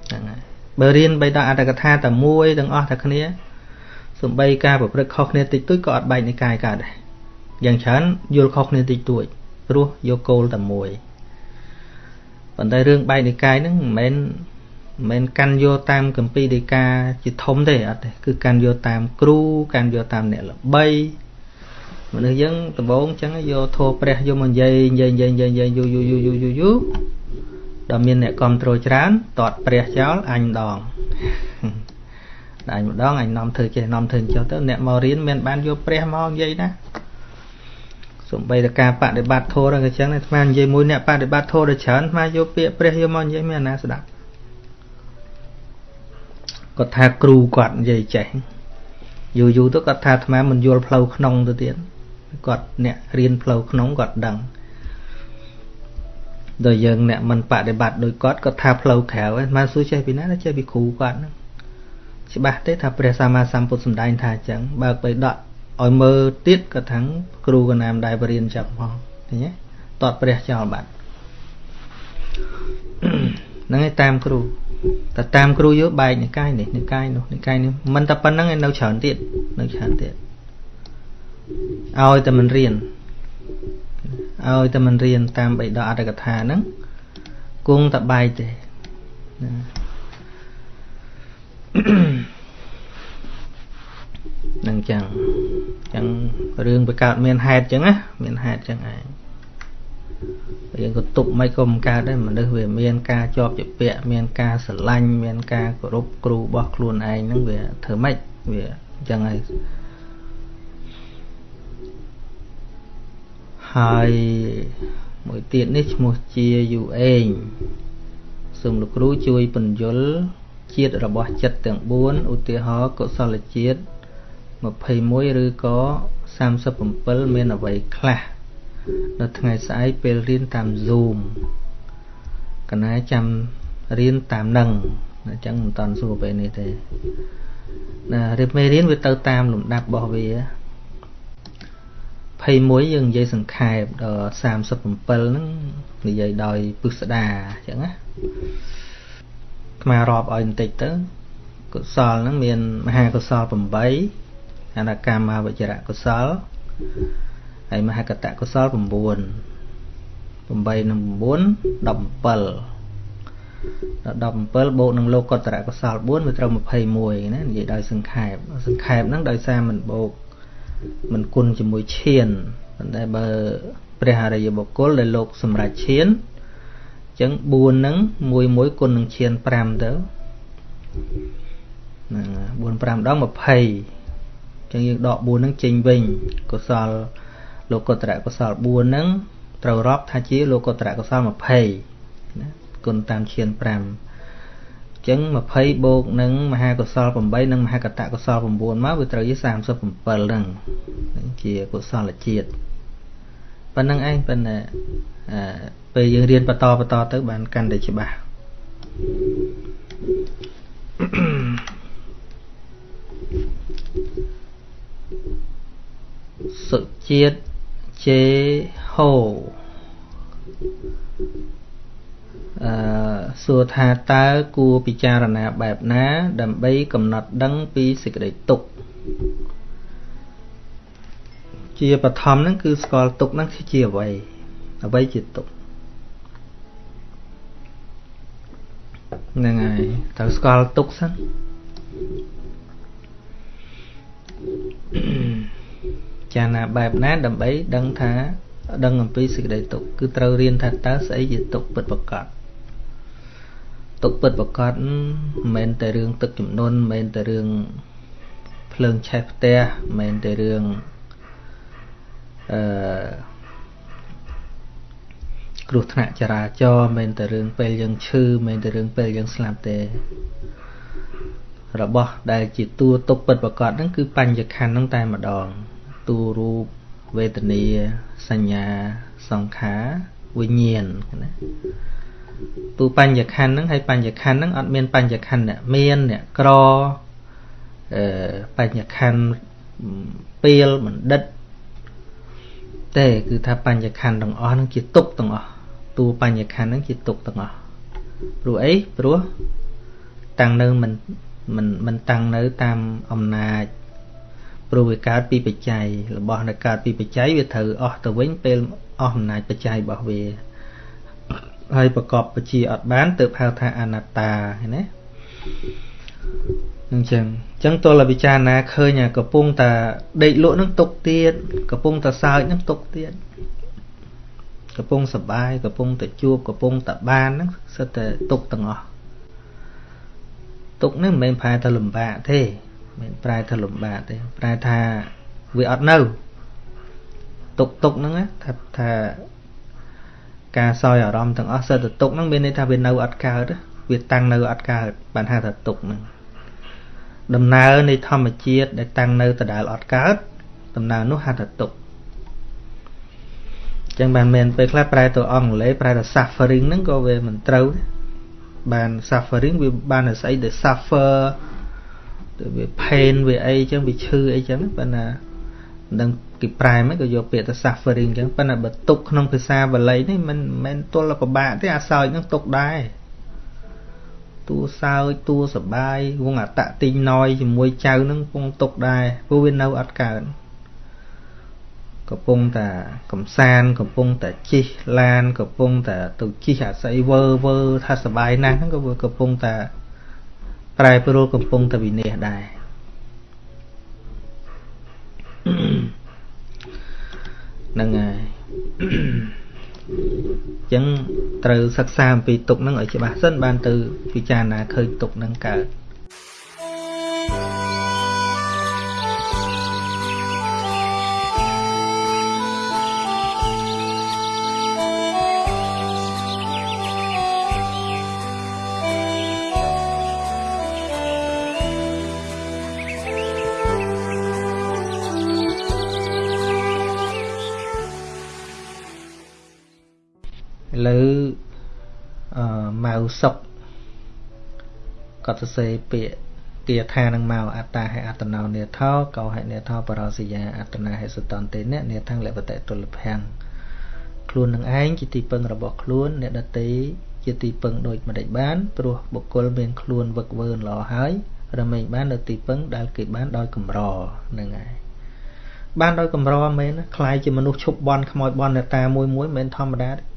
ហ្នឹងហើយបើរៀនបីដល់អត្តកថាតែមួយទាំងអស់តែគ្នាសំបីការប្រព្រឹត្តខុសគ្នាតិចតួចក៏អត់បែកនិកាយកើតដែរយ៉ាងច្រើនយល់ខុសគ្នាតិចតួចព្រោះយកគោលតែមួយប៉ុន្តែរឿងបែកនិកាយហ្នឹងមិនមែនមិនមែនកាន់យកតាមកម្ពីដីកាជាធំទេអត់ទេគឺកាន់យកតាមគ្រូកាន់យកតាមអ្នកល្បី មនុស្សយើងដំបងចឹងយកធោព្រះយកមកនិយាយនិយាយនិយាយនិយាយនិយាយយូរយូរយូរយូរយូរយូរដល់មានអ្នកគ្រប់គ្រងច្រើនតតព្រះចោលអញដងអញម្ដងអញនាំធ្វើចេះនាំធ្វើចុះទៅអ្នកមករៀនមានបានយកព្រះមកនិយាយណាសំបីតការបដិបត្តិធម៌ហ្នឹងក៏ចឹងដែរអាត្មានិយាយមួយអ្នកបដិបត្តិធម៌ដល់ច្រើនអាត្មាយកពាក្យព្រះយកមកនិយាយមានអាណាស្ដាប់គាត់ថាគ្រូគាត់និយាយចេះយូរយូរទៅគាត់ថាអាត្មាមិនយល់ផ្លូវក្នុងទៅទៀត គាត់អ្នករៀនផ្លូវក្នុងគាត់ដឹងដល់យើងអ្នកមិនបដិបត្តិដោយគាត់គាត់ថាផ្លូវក្រៅអាត្មាសួរចេះពីណាចេះពីគ្រូគាត់ហ្នឹងច្បាស់ទេថាព្រះសម្មាសម្ពុទ្ធសម្ដែងថាអញ្ចឹងបើកបីដកឲ្យមើលទៀតក៏ថាំងគ្រូកណាមដែរបរៀនចឹងផងឃើញទេតតព្រះចោលបាត់ហ្នឹងឯងតាមគ្រូតែតាមគ្រូយកបែកនិកាយនេះនិកាយនោះនិកាយនេះមិនតែប៉ុណ្្នឹងឯនៅច្រើនទៀតនៅច្រើនទៀត ឲ្យតែមិនរៀនឲ្យតែមិនរៀនតាមបិដកអត្តកថាហ្នឹងគង់តែបែកទេនឹងចឹងចឹងរឿងវាកើតមានហេតុចឹងណាមានហេតុចឹងឯងយើងក៏ទប់មិនក៏មិនកើតដែរមនុស្សវាមានការជាប់ជាពាក់មានការស្រឡាញ់មានការគោរពគ្រូរបស់ខ្លួនឯងហ្នឹងវាធ្វើម៉េចវាអញ្ចឹងហើយ ហើយមួយទៀតនេះឈ្មោះជាយូអេងសូមលោកគ្រូជួយពន្យល់ជាតិរបស់ចិត្តទាំង4ឧទាហរណ៍កុសលជាតិ21ឬក៏37មានអ្វីខ្លះនៅថ្ងៃស្អែកពេលរៀនតាម Zoom កណាចាំរៀនតាមនឹងអញ្ចឹងមិនតាន់សួរពេលនេះទេណារៀបមេរៀនវាទៅតាមលំដាប់របស់វា 21យើងនិយាយសង្ខេបដល់37ហ្នឹងនិយាយដោយពិស្ដាអញ្ចឹងណាថ្មរាប់ឲ្យបន្តិចទៅកុសលហ្នឹងមានមហាកុសល8អនកម្មវចរៈកុសលហើយមហកតកុសល9 8និង9 17ដល់17បូកនឹងលោកតរកុសល4វាត្រូវ21ណានិយាយដោយសង្ខេបសង្ខេបហ្នឹងដោយសារមិនបូក មិនគុណជាមួយឈានប៉ុន្តែបើព្រះអរិយបុគ្គលដែលលោកសម្រេចឈានអញ្ចឹង4ហ្នឹងមួយមួយគុណនឹងឈាន5ទៅហ្នឹង4 5ដង20អញ្ចឹងយើងដក4ហ្នឹងចេញវិញកុសលលោកុត្តរកុសល4ហ្នឹងត្រូវរាប់ថាជាលោកុត្តរកុសល20ណាគុណតាមឈាន5អញ្ចឹង20បូកនឹងមហាកុសល8និងមហាកតកុសល9មកវាត្រូវជា37ហ្នឹងជាកុសលជាតិប៉ុណ្្នឹងឯងប៉ុន្តែពេលយើងរៀនបន្តបន្តទៅបានកាន់តែច្បាស់សុជាតិជេហូ អឺសួរថាតើគួរពិចារណាបែបណា ដើម្បីកំណត់ដឹងពីសេចក្តីទុក្ខជាបឋមហ្នឹងគឺស្គាល់ទុក្ខហ្នឹងជាអ្វីអ្វីជាទុក្ខហ្នឹងហើយត្រូវស្គាល់ទុក្ខសិនចារណាបែបណាដើម្បីដឹងថា ដឹងអំពីសេចក្តីទុក្ខគឺត្រូវរៀនថាតើស្អីជាទុក្ខពិតប្រាកដ ទុក្ខពិតប្រាកដមិនមែនតែរឿងទឹកចំនួនមិនមែនតែរឿងភ្លើងឆេះផ្ទះមិនមែនតែរឿងអឺគ្រោះថ្នាក់ចរាចរណ៍មិនមែនតែរឿងពេលយើងឈឺមិនមែនតែរឿងពេលយើងស្លាប់ទេរបស់ដែលជាតួទុកពិតប្រកបហ្នឹងគឺបញ្ញខណ្ឌហ្នឹងតែម្ដងតួរូបវេទនាសញ្ញាសង្ខារវិញ្ញាណណា តួបញ្ញខណ្ឌហ្នឹងហើយបញ្ញខណ្ឌហ្នឹងអត់មានបញ្ញខណ្ឌអ្នកមានអ្នកក្រអឺបញ្ញខណ្ឌពេលបណ្ឌិតទេគឺថាបញ្ញខណ្ឌទាំងអស់ហ្នឹងជាទុកទាំងអស់តួបញ្ញខណ្ឌហ្នឹងជាទុកទាំងអស់ព្រោះអីព្រោះតាំងនៅមិនមិនមិនតាំងនៅតាមអំណាចព្រោះវាកើតពីបច្ច័យរបស់ដែលកើតពីបច្ច័យវាត្រូវអស់ទៅវិញពេលអស់អំណាចបច្ច័យរបស់វា ហើយប្រកបបជាអត់បានទើបហៅថាអនត្តាឃើញទេអញ្ចឹងអញ្ចឹងទល់តែពិចារណាឃើញកំពុងតែដេកលក់នឹងទុកទៀតកំពុងតែសើចនឹងទុកទៀតកំពុងសបាយកំពុងតែជួបកំពុងតែបានហ្នឹងសិតតែទុកទាំងអស់ទុកនេះមិនមែនប្រែថាលំបាកទេមិនប្រែថាលំបាកទេប្រែថាវាអត់នៅទុកទុកហ្នឹងថាថា ការសោយអារម្មណ៍ទាំងអស់សិតតែទុកហ្នឹងមានន័យថាវានៅអត់កើតវាតាំងនៅអត់កើតបានហៅថាទុកហ្នឹងដំណើរនៃធម្មជាតិដែលតាំងនៅដដែលអត់កើតដំណើរនោះហៅថាទុកចឹងបានមែនពេលខ្លះប្រែទៅអង់គ្លេសប្រែថា suffering ហ្នឹងក៏វាមិនត្រូវបាន suffering វាបានស្អីដែល suffer ទៅវាផេនវាអីចឹងវាឈឺអីចឹងប៉ុន្តែមិនដឹង គេប្រែមិនក៏យកពាក្យទៅ suffering ចឹងប៉ុន្តែបើទុកក្នុងភាសាបាលីនេះមិនមិនទល់ពិបាកទេអាសោចនឹងទុកដែរតួសើចតួសបាយវងអតតិញណយជាមួយចៅនឹងពងទុកដែរព្រោះវានៅអត់កើតកំពុងតែកំសានកំពុងតែជិះឡានកំពុងតែទៅជិះអាស័យវើវើថាសបាយណាស់ហ្នឹងក៏កំពុងតែប្រែប្រួលកំពុងតែវិនិច្ឆ័យដែរ ហ្នឹងហើយអញ្ចឹងត្រូវសិក្សាអំពីទុកហ្នឹងឲ្យច្បាស់សិនបានទៅពិចារណាឃើញទុកហ្នឹងកើត សុកគាត់សរសេរពាក្យគាថានឹងមកអត្តាហេអត្តណោនេថោកោហេនេថោបរោសយាអត្តនាហេសតន្តេអ្នកនេថੰលបតិទុលភាំងខ្លួននឹងឯងជាទីពឹងរបស់ខ្លួនអ្នកដតីជាទីពឹងដូចមិនដេចបានព្រោះបុគ្គលមានខ្លួនវឹកវើល្អហើយរមែងបាននៅទីពឹងដែលគេបានដោយកម្រហ្នឹងហើយបានដោយកម្រមែនណាខ្លាយជាមនុស្សឈប់បន់ខ្មោចបន់អ្នកតាមួយមួយមិនធម្មតាទេ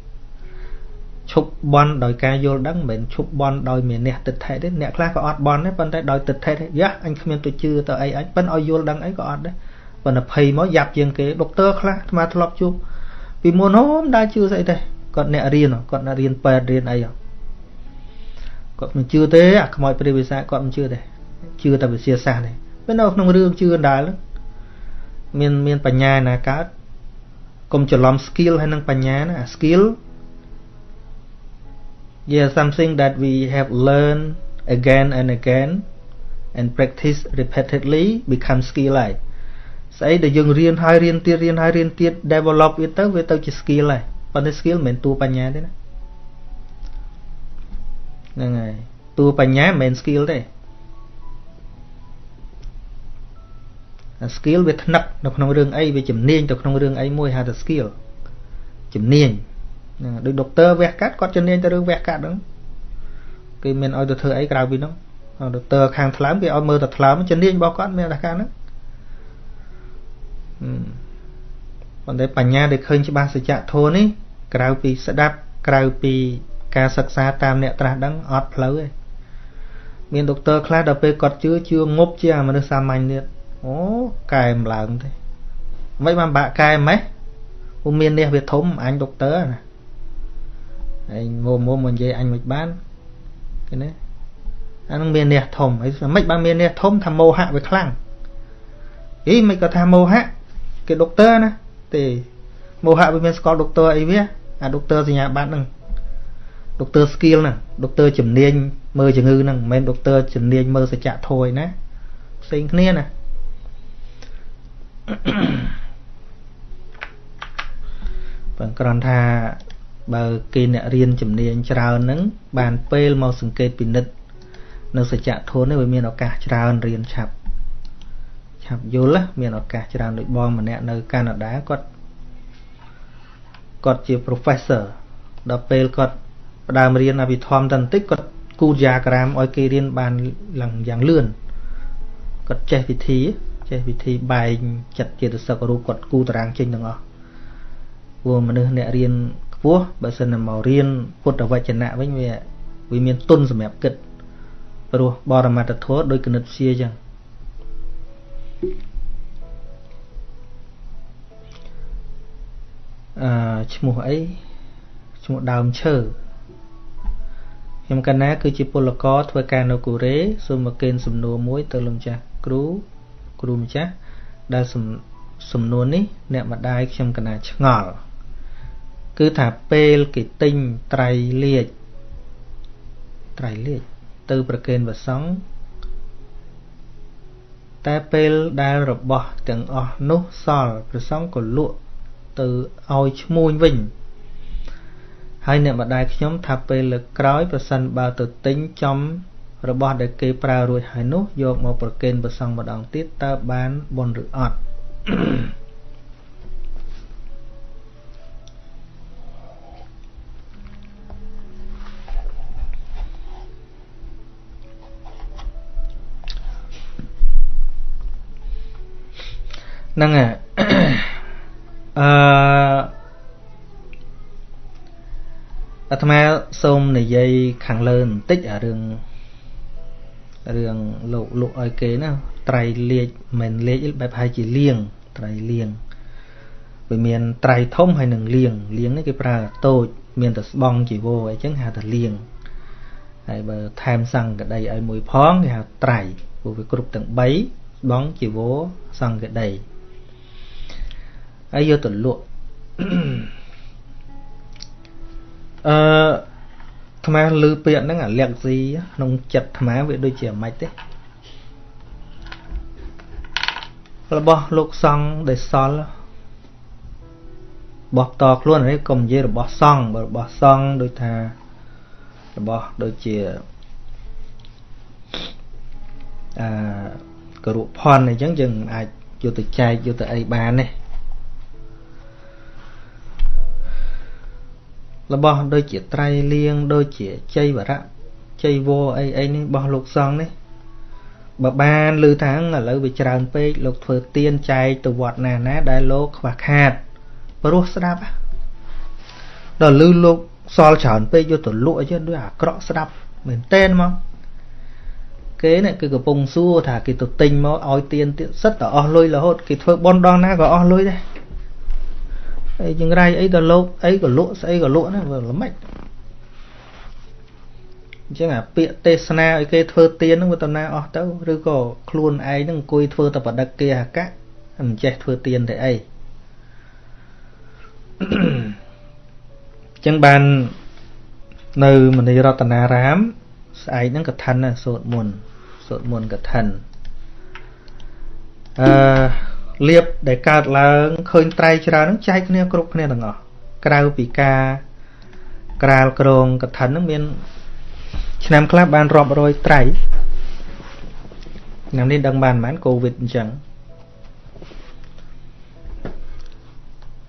ឈប់បន់ដោយការយល់ដឹងមិនមែនឈប់បន់ដោយមានអ្នកទិដ្ឋិទេអ្នកខ្លះក៏អត់បន់ដែរប៉ុន្តែដោយទិដ្ឋិទេយ៉ាអញគ្មានទៅជឿទៅអីអញប៉ិនឲ្យយល់ដឹងអីក៏អត់ដែរប៉ុន្តែភ័យមកយ៉ាប់ជាងគេដុកទ័រខ្លះអាត្មាធ្លាប់ជួបពីមុនហូមដើរជឿស្អីទេគាត់អ្នករៀនគាត់អ្នករៀនពេទ្យរៀនអីគាត់មិនជឿទេអាខ្មោចព្រះវិសាគាត់មិនជឿទេជឿតែវិទ្យាសាស្ត្រទេពេលនៅក្នុងរឿងជឿដាល់មានមានបញ្ញាណាកើតកុំច្រឡំ skill ហើយនឹងបញ្ញាណាអា skill yeah something that we have learned again and again and practice repeatedly become skill ហើយស្អីដែលយើងរៀនហើយរៀនទៀតរៀនហើយរៀនទៀត develop វាទៅវាទៅជា skill ហើយប៉ុន្តែ skill មិនមែនតួបញ្ញាទេណាហ្នឹងហើយតួបញ្ញាមិនមែន skill ទេអា skill វាថ្នឹកនៅក្នុងរឿងអីវាជំនាញទៅក្នុងរឿងអីមួយហៅថា skill ជំនាញ ហ្នឹងដូចដុកទ័រវះកាត់គាត់ជំនាញទៅរឿងវះកាត់ហ្នឹងគេមានឲ្យទៅធ្វើអីក្រៅពីហ្នឹងដុកទ័រខាងថ្លើមគេឲ្យមើលតែថ្លើមជំនាញរបស់គាត់មានតែការហ្នឹងប៉ុន្តែបញ្ញាដែលឃើញច្បាស់សច្ចធម៌នេះក្រៅពីស្ដាប់ក្រៅពីការសិក្សាតាមអ្នកត្រាស់ដឹងអត់ផ្លូវទេមានដុកទ័រខ្លះដល់ពេលគាត់ជឿជឿងប់ជាមនុស្សសាមញ្ញទៀតអូកែម្ឡើងទេមិនបានបាក់កែម៉េះពុំមាននេះវាធំអញដុកទ័រណា ឯងមុំមុំមកនិយាយអញមិនបានឃើញទេអានឹងមានអ្នកធំអីមិនបានមានអ្នកធំថាមោហៈវាខ្លាំងអីមិនក៏ថាមោហៈគេដុកទ័រណាទេមោហៈវាមានស្គាល់ដុកទ័រអីវាអាដុកទ័រសញ្ញាបត្រហ្នឹងដុកទ័រ skill ហ្នឹងដុកទ័រជំនាញមើលជំងឺហ្នឹងមិនមែនដុកទ័រជំនាញមើលសច្ចៈធម៌ឯណាផ្សេងគ្នាណាបងគ្រាន់ថា បើគេអ្នករៀនជំនាញច្រើនហ្នឹងបានពេលមកសង្កេតពិនិត្យនៅសច្ចធម៌នេះវាមានឱកាសច្រើនរៀនឆាប់ឆាប់យល់មានឱកាសច្រើនដូចបងម្នាក់នៅកាណាដាគាត់គាត់ជា professor ដល់ពេលគាត់ផ្ដើមរៀនអភិធម្មតន្តិចគាត់គូតយ៉ាក្រាមឲ្យគេរៀនបានឡើងយ៉ាងលឿនគាត់ចេះវិធីចេះវិធីបែងចិត្តចេតសិករូបគាត់គូតារាងចេញទាំងអស់ព្រោះមនុស្សអ្នករៀន ខ្ពស់បើសិនតែមករៀនពុទ្ធវចនៈវិញវាវាមានទុនសម្រាប់គិតព្រោះបរមត្តធម៌ដោយគណិតវិទ្យាចឹងអឺឈ្មោះអីឈ្មោះដើមឈើខ្ញុំកណាគឺជាពលករធ្វើការនៅកូរ៉េសូមមកកេនសំណួរមួយទៅលោកម្ចាស់គ្រូគ្រូម្ចាស់ដែលសំណួរនេះអ្នកម្ដាយខ្ញុំកណាឆ្ងល់ គឺថាពេលគេទិញត្រៃលាជត្រៃលាជទៅប្រគេនព្រះសង្ឃតែពេលដែលរបស់ទាំងអស់នោះសល់ព្រះសង្ឃក៏លក់ទៅឲ្យឈ្មួញវិញហើយអ្នកម្ដាយខ្ញុំថាពេលលើកក្រោយប្រសិនបើទៅទិញចំរបស់ដែលគេប្រើរួចហើយនោះយកមកប្រគេនព្រះសង្ឃម្ដងទៀតតើបានបុណ្យឬអត់ ហ្នឹងអឺអាត្មាសូមនិយាយខាងលើបន្តិចអារឿងរឿងលោកលក់ឲ្យគេណាត្រៃលាជមិនលាជបែបហើយជាលៀងត្រៃលៀងវាមានត្រៃធំហើយនឹងលៀងលៀងនេះគេប្រើតូច មានតែស្បង់ជីវរអញ្ចឹងហៅថាលៀងហើយបើថែមសង្កដីឲ្យមួយផងគេហៅត្រៃព្រោះវាគ្រប់ទាំង3ស្បង់ជីវរសង្កដី ហើយយកទៅលក់អឺថ្មលឺពាក្យហ្នឹងអាលក្ខស៊ីក្នុងចិត្តថ្មវាដូចជាមិនទេរបស់លោកសង្ឃដែលសល់របស់តខ្លួននេះកុំនិយាយរបស់សង្ឃបើរបស់សង្ឃដូចថារបស់ដូចជាអឺករុផនអញ្ចឹងយើងអាចយកទៅចែកយកទៅអីបានទេ របស់ដូចជាត្រៃលៀងដូចជាជ័យវរៈជ័យវរអីអីនេះរបស់លោកសង្ឃនេះបើបានឮថាឥឡូវវាច្រើនពេកលោកធ្វើទៀនចែកទៅវត្តណាណាដែលលោកខ្វះខាតព្រោះស្ដាប់ដល់ឮលោកសល់ច្រើនពេកយកទៅលក់អីចឹងដូចអាក្រក់ស្ដាប់មែនតែនមកគេនេះគឺកំពុងសួរថាគេទៅទិញមកឲ្យទៀនទៀតសិតតែអស់លុយរហូតគេធ្វើបន់ដងណាក៏អស់លុយដែរ អីចង្រៃអីដល់លោកអីក៏លក់ស្អីក៏លក់ណាវាល្មិចអញ្ចឹងអាពាក្យទេសនាឲ្យគេធ្វើទៀនហ្នឹងវាតំណាអស់ទៅឬក៏ខ្លួនឯងហ្នឹងអង្គុយធ្វើតែបដិគិអកៈមិនចេះធ្វើទៀនតែអីអញ្ចឹងបាននៅមនីរតនារាម ស្អែកហ្នឹងកឋិនសូត្រមុនសូត្រមុនកឋិនអឺ លៀបដែលកើតឡើងឃើញត្រៃច្រើននឹងចែកគ្នាគ្រប់គ្នាទាំងអស់ក្រៅពីការក្រាលក្រងកឋិននឹងមានឆ្នាំខ្លះបានរាប់រយត្រៃឆ្នាំនេះដឹងបានប៉ុន្មានកូវីដអញ្ចឹង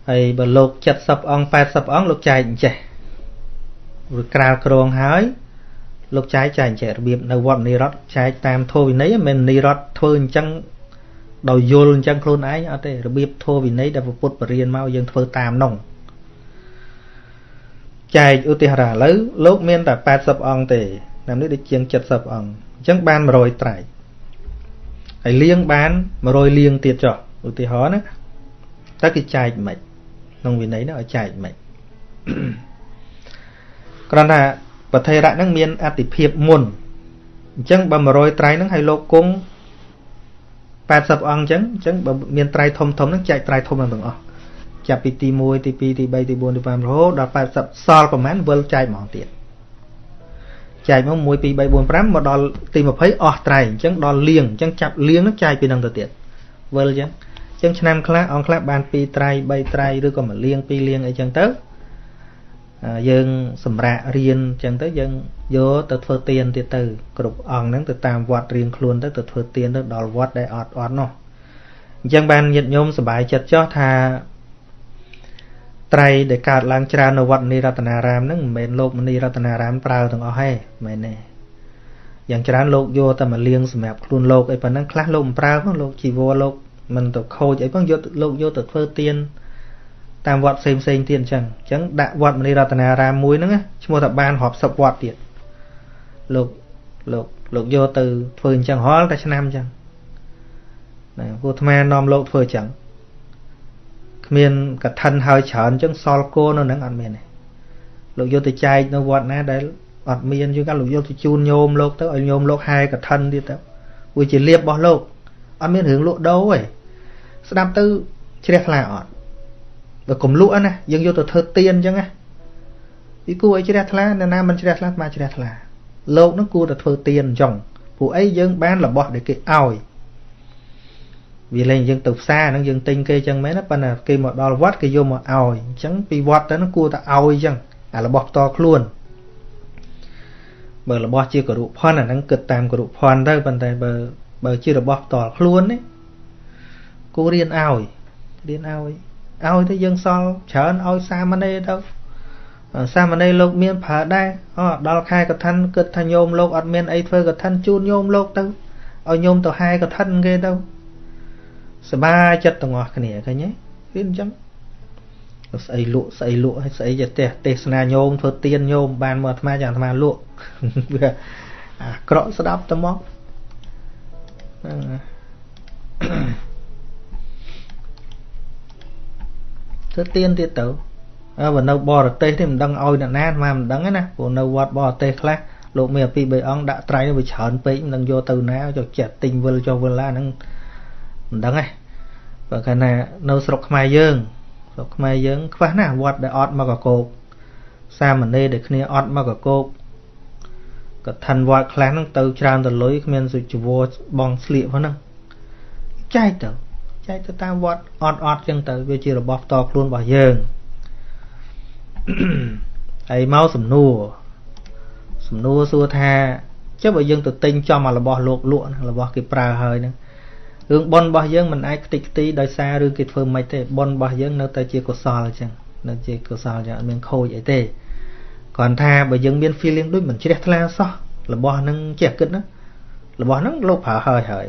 ហើយបើលោក70អង្គ80អង្គលោកចែកអញ្ចេះឬក្រាលក្រងហើយលោកចែកចែកអញ្ចេះរបៀបនៅវត្តនិរដ្ឋចែកតាមធម៌វិន័យមិននិរដ្ឋធ្វើអញ្ចឹង ដោយយល់អញ្ចឹងខ្លួនឯងអត់ទេរបៀបធម៌វិន័យដែលពុទ្ធបរិញ្ញាមកយើងធ្វើតាមនោះចែកឧទាហរណ៍ឥឡូវលោកមានតែ80អង្គទេតាមនេះដូចជាង70អង្គអញ្ចឹងបាន100ត្រៃហើយលៀងបាន100លៀងទៀតចុះឧទាហរណ៍ណាតើគេចែកមិនក្នុងវិន័យនោះឲ្យចែកមិនគ្រាន់តែប្រធេរៈហ្នឹងមានអតិភិបមុនអញ្ចឹងបើ100ត្រៃហ្នឹងឲ្យលោកគង់ 80អង្គអញ្ចឹងអញ្ចឹងបើមានត្រៃធំធំហ្នឹងចែកត្រៃធំហ្នឹងទាំងអស់ចាប់ពីទី1ទី2ទី3ទី4ទី5រហូតដល់80សល់ប្រហែលវិលចែកហ្មងទៀតចែកមក1 2 3 4 5មកដល់ទី20អស់ត្រៃអញ្ចឹងដល់លៀងអញ្ចឹងចាប់លៀងហ្នឹងចែកពីហ្នឹងទៅទៀតវិលអញ្ចឹងអញ្ចឹងឆ្នាំខ្លះអង្គខ្លះបាន2ត្រៃ3ត្រៃឬក៏1លៀង2លៀងអីចឹងទៅ យើងសម្រាប់រៀនអញ្ចឹងទៅយើងយកទៅធ្វើទៀនទៀតទៅគ្រប់អង្គហ្នឹងទៅតាមវត្តរៀងខ្លួនទៅទៅធ្វើទៀនទៅដល់វត្តដែលអត់អត់នោះអញ្ចឹងបានញាតិញោមសប្បាយចិត្តចោះថាត្រៃដែលកើតឡើងច្រើននៅវត្តនីរតនារាមហ្នឹងមិនមែនលោកមនីរតនារាមប្រើទាំងអស់ទេមែនទេយ៉ាងច្រើនលោកយកតែមកលៀងសម្រាប់ខ្លួនលោកអីប៉ុណ្ណឹងខ្លះលោកមិនប្រើផងលោកជីវរលោកមិនទៅខូចអីផងយកលោកយកទៅធ្វើទៀន តាមវត្តផ្សេងផ្សេងទៀតអញ្ចឹងអញ្ចឹងដាក់វត្តមនីរតនារាមមួយហ្នឹងឈ្មោះថាបានរាប់សិបវត្តទៀតលោកលោកលោកយកទៅធ្វើអញ្ចឹងរាល់តែឆ្នាំអញ្ចឹងណាព្រោះអាត្មានាំលោកធ្វើអញ្ចឹងគ្មានកឋិនហើយច្រើនអញ្ចឹងសល់គោនៅហ្នឹងអត់មានទេលោកយកទៅចែកនៅវត្តណាដែលអត់មានយូរកាលលោកយកទៅជូនញោមលោកទៅឲ្យញោមលោកហែកឋិនទៀតទៅវាជាលៀបរបស់លោកអត់មានរឿងលក់ដូរទេស្ដាប់ទៅជ្រះថ្លាអត់ បើកុំលក់ណាយើងយកទៅធ្វើទៀនអញ្ចឹងណាពីគួរឲ្យជ្រះថ្លាអ្នកណាមិនជ្រះថ្លាមកជ្រះថ្លាលោកនឹងគួរតែធ្វើទៀនអញ្ចឹងព្រោះអីយើងបានរបស់ដែលគេឲ្យវាលែងយើងទៅផ្សារហ្នឹងយើងទិញគេអញ្ចឹងមែនណាប៉ុន្តែគេមកដល់វត្តគេយកមកឲ្យអញ្ចឹងពីវត្តទៅហ្នឹងគួរតែឲ្យអញ្ចឹងអារបស់ផ្ទាល់ខ្លួនបើរបស់ជាគរុភ័ណ្ឌអាហ្នឹងគិតតាមគរុភ័ណ្ឌទៅប៉ុន្តែបើបើជារបស់ផ្ទាល់ខ្លួននេះគូរៀនឲ្យរៀនឲ្យ ឲ្យទៅយើងសល់ច្រើនឲ្យសាមណេរទៅសាមណេរលោកមានប្រើដែរអូដល់ខែកឋិនគិតថាញោមលោកអត់មានអីធ្វើកឋិនជូនញោមលោកទៅឲ្យញោមទៅហែកឋិនគេទៅសบายចិត្តទាំងអស់គ្នាឃើញទេរៀនអញ្ចឹងស្អីលក់ស្អីលក់ហើយស្អីចេះទេសទេសនាញោមធ្វើទៀនញោមបានមកអាត្មាយ៉ាងអាត្មាលក់វាអាក្រក់ស្ដាប់ទៅមក ធ្វើទៀនទៀតទៅអើបើនៅបរទេសនេះមិនដឹងឲ្យអ្នកណាអាមិនដឹងទេណាព្រោះនៅវត្តបរទេសខ្លះលោកមានពី3អង្គដាក់ត្រៃវាច្រើនពេកមិនដឹងយកទៅណាចុះចេះទិញវិលចុះវិលឡាហ្នឹងមិនដឹងទេបើកាលណានៅស្រុកខ្មែរយើងស្រុកខ្មែរយើង ខ្វះណាស់វត្តដែលអត់មកកកោកសាមណេរដែលគ្នាអត់មកកកោកកឋិនវត្តខ្លះហ្នឹងទៅច្រើនទៅលុយគ្មានសុជីវរបងស្លៀកហ្នឹងចែកទៅ ចែកទៅតាមវត្តអត់អត់ចឹងទៅវាជារបស់ផ្ទាល់ខ្លួនរបស់យើងហើយមកសំណួរសំណួរសួរថាចុះបើយើងទៅទិញចំអារបស់លោកលក់របស់គេប្រើហើយហ្នឹងរឿងប៉ុនរបស់យើងមិនអាចខ្ទេចខ្ទីដោយសារឬគេធ្វើមិនទេប៉ុនរបស់យើងនៅតែជាកុសលអញ្ចឹងនៅជាកុសលអញ្ចឹងអត់មានខូចអីទេគ្រាន់ថាបើយើងមាន feeling ដូចមិនជ្រះថ្លាសោះរបស់ហ្នឹងចេះគិតណារបស់ហ្នឹងលោកប្រើហើយហើយ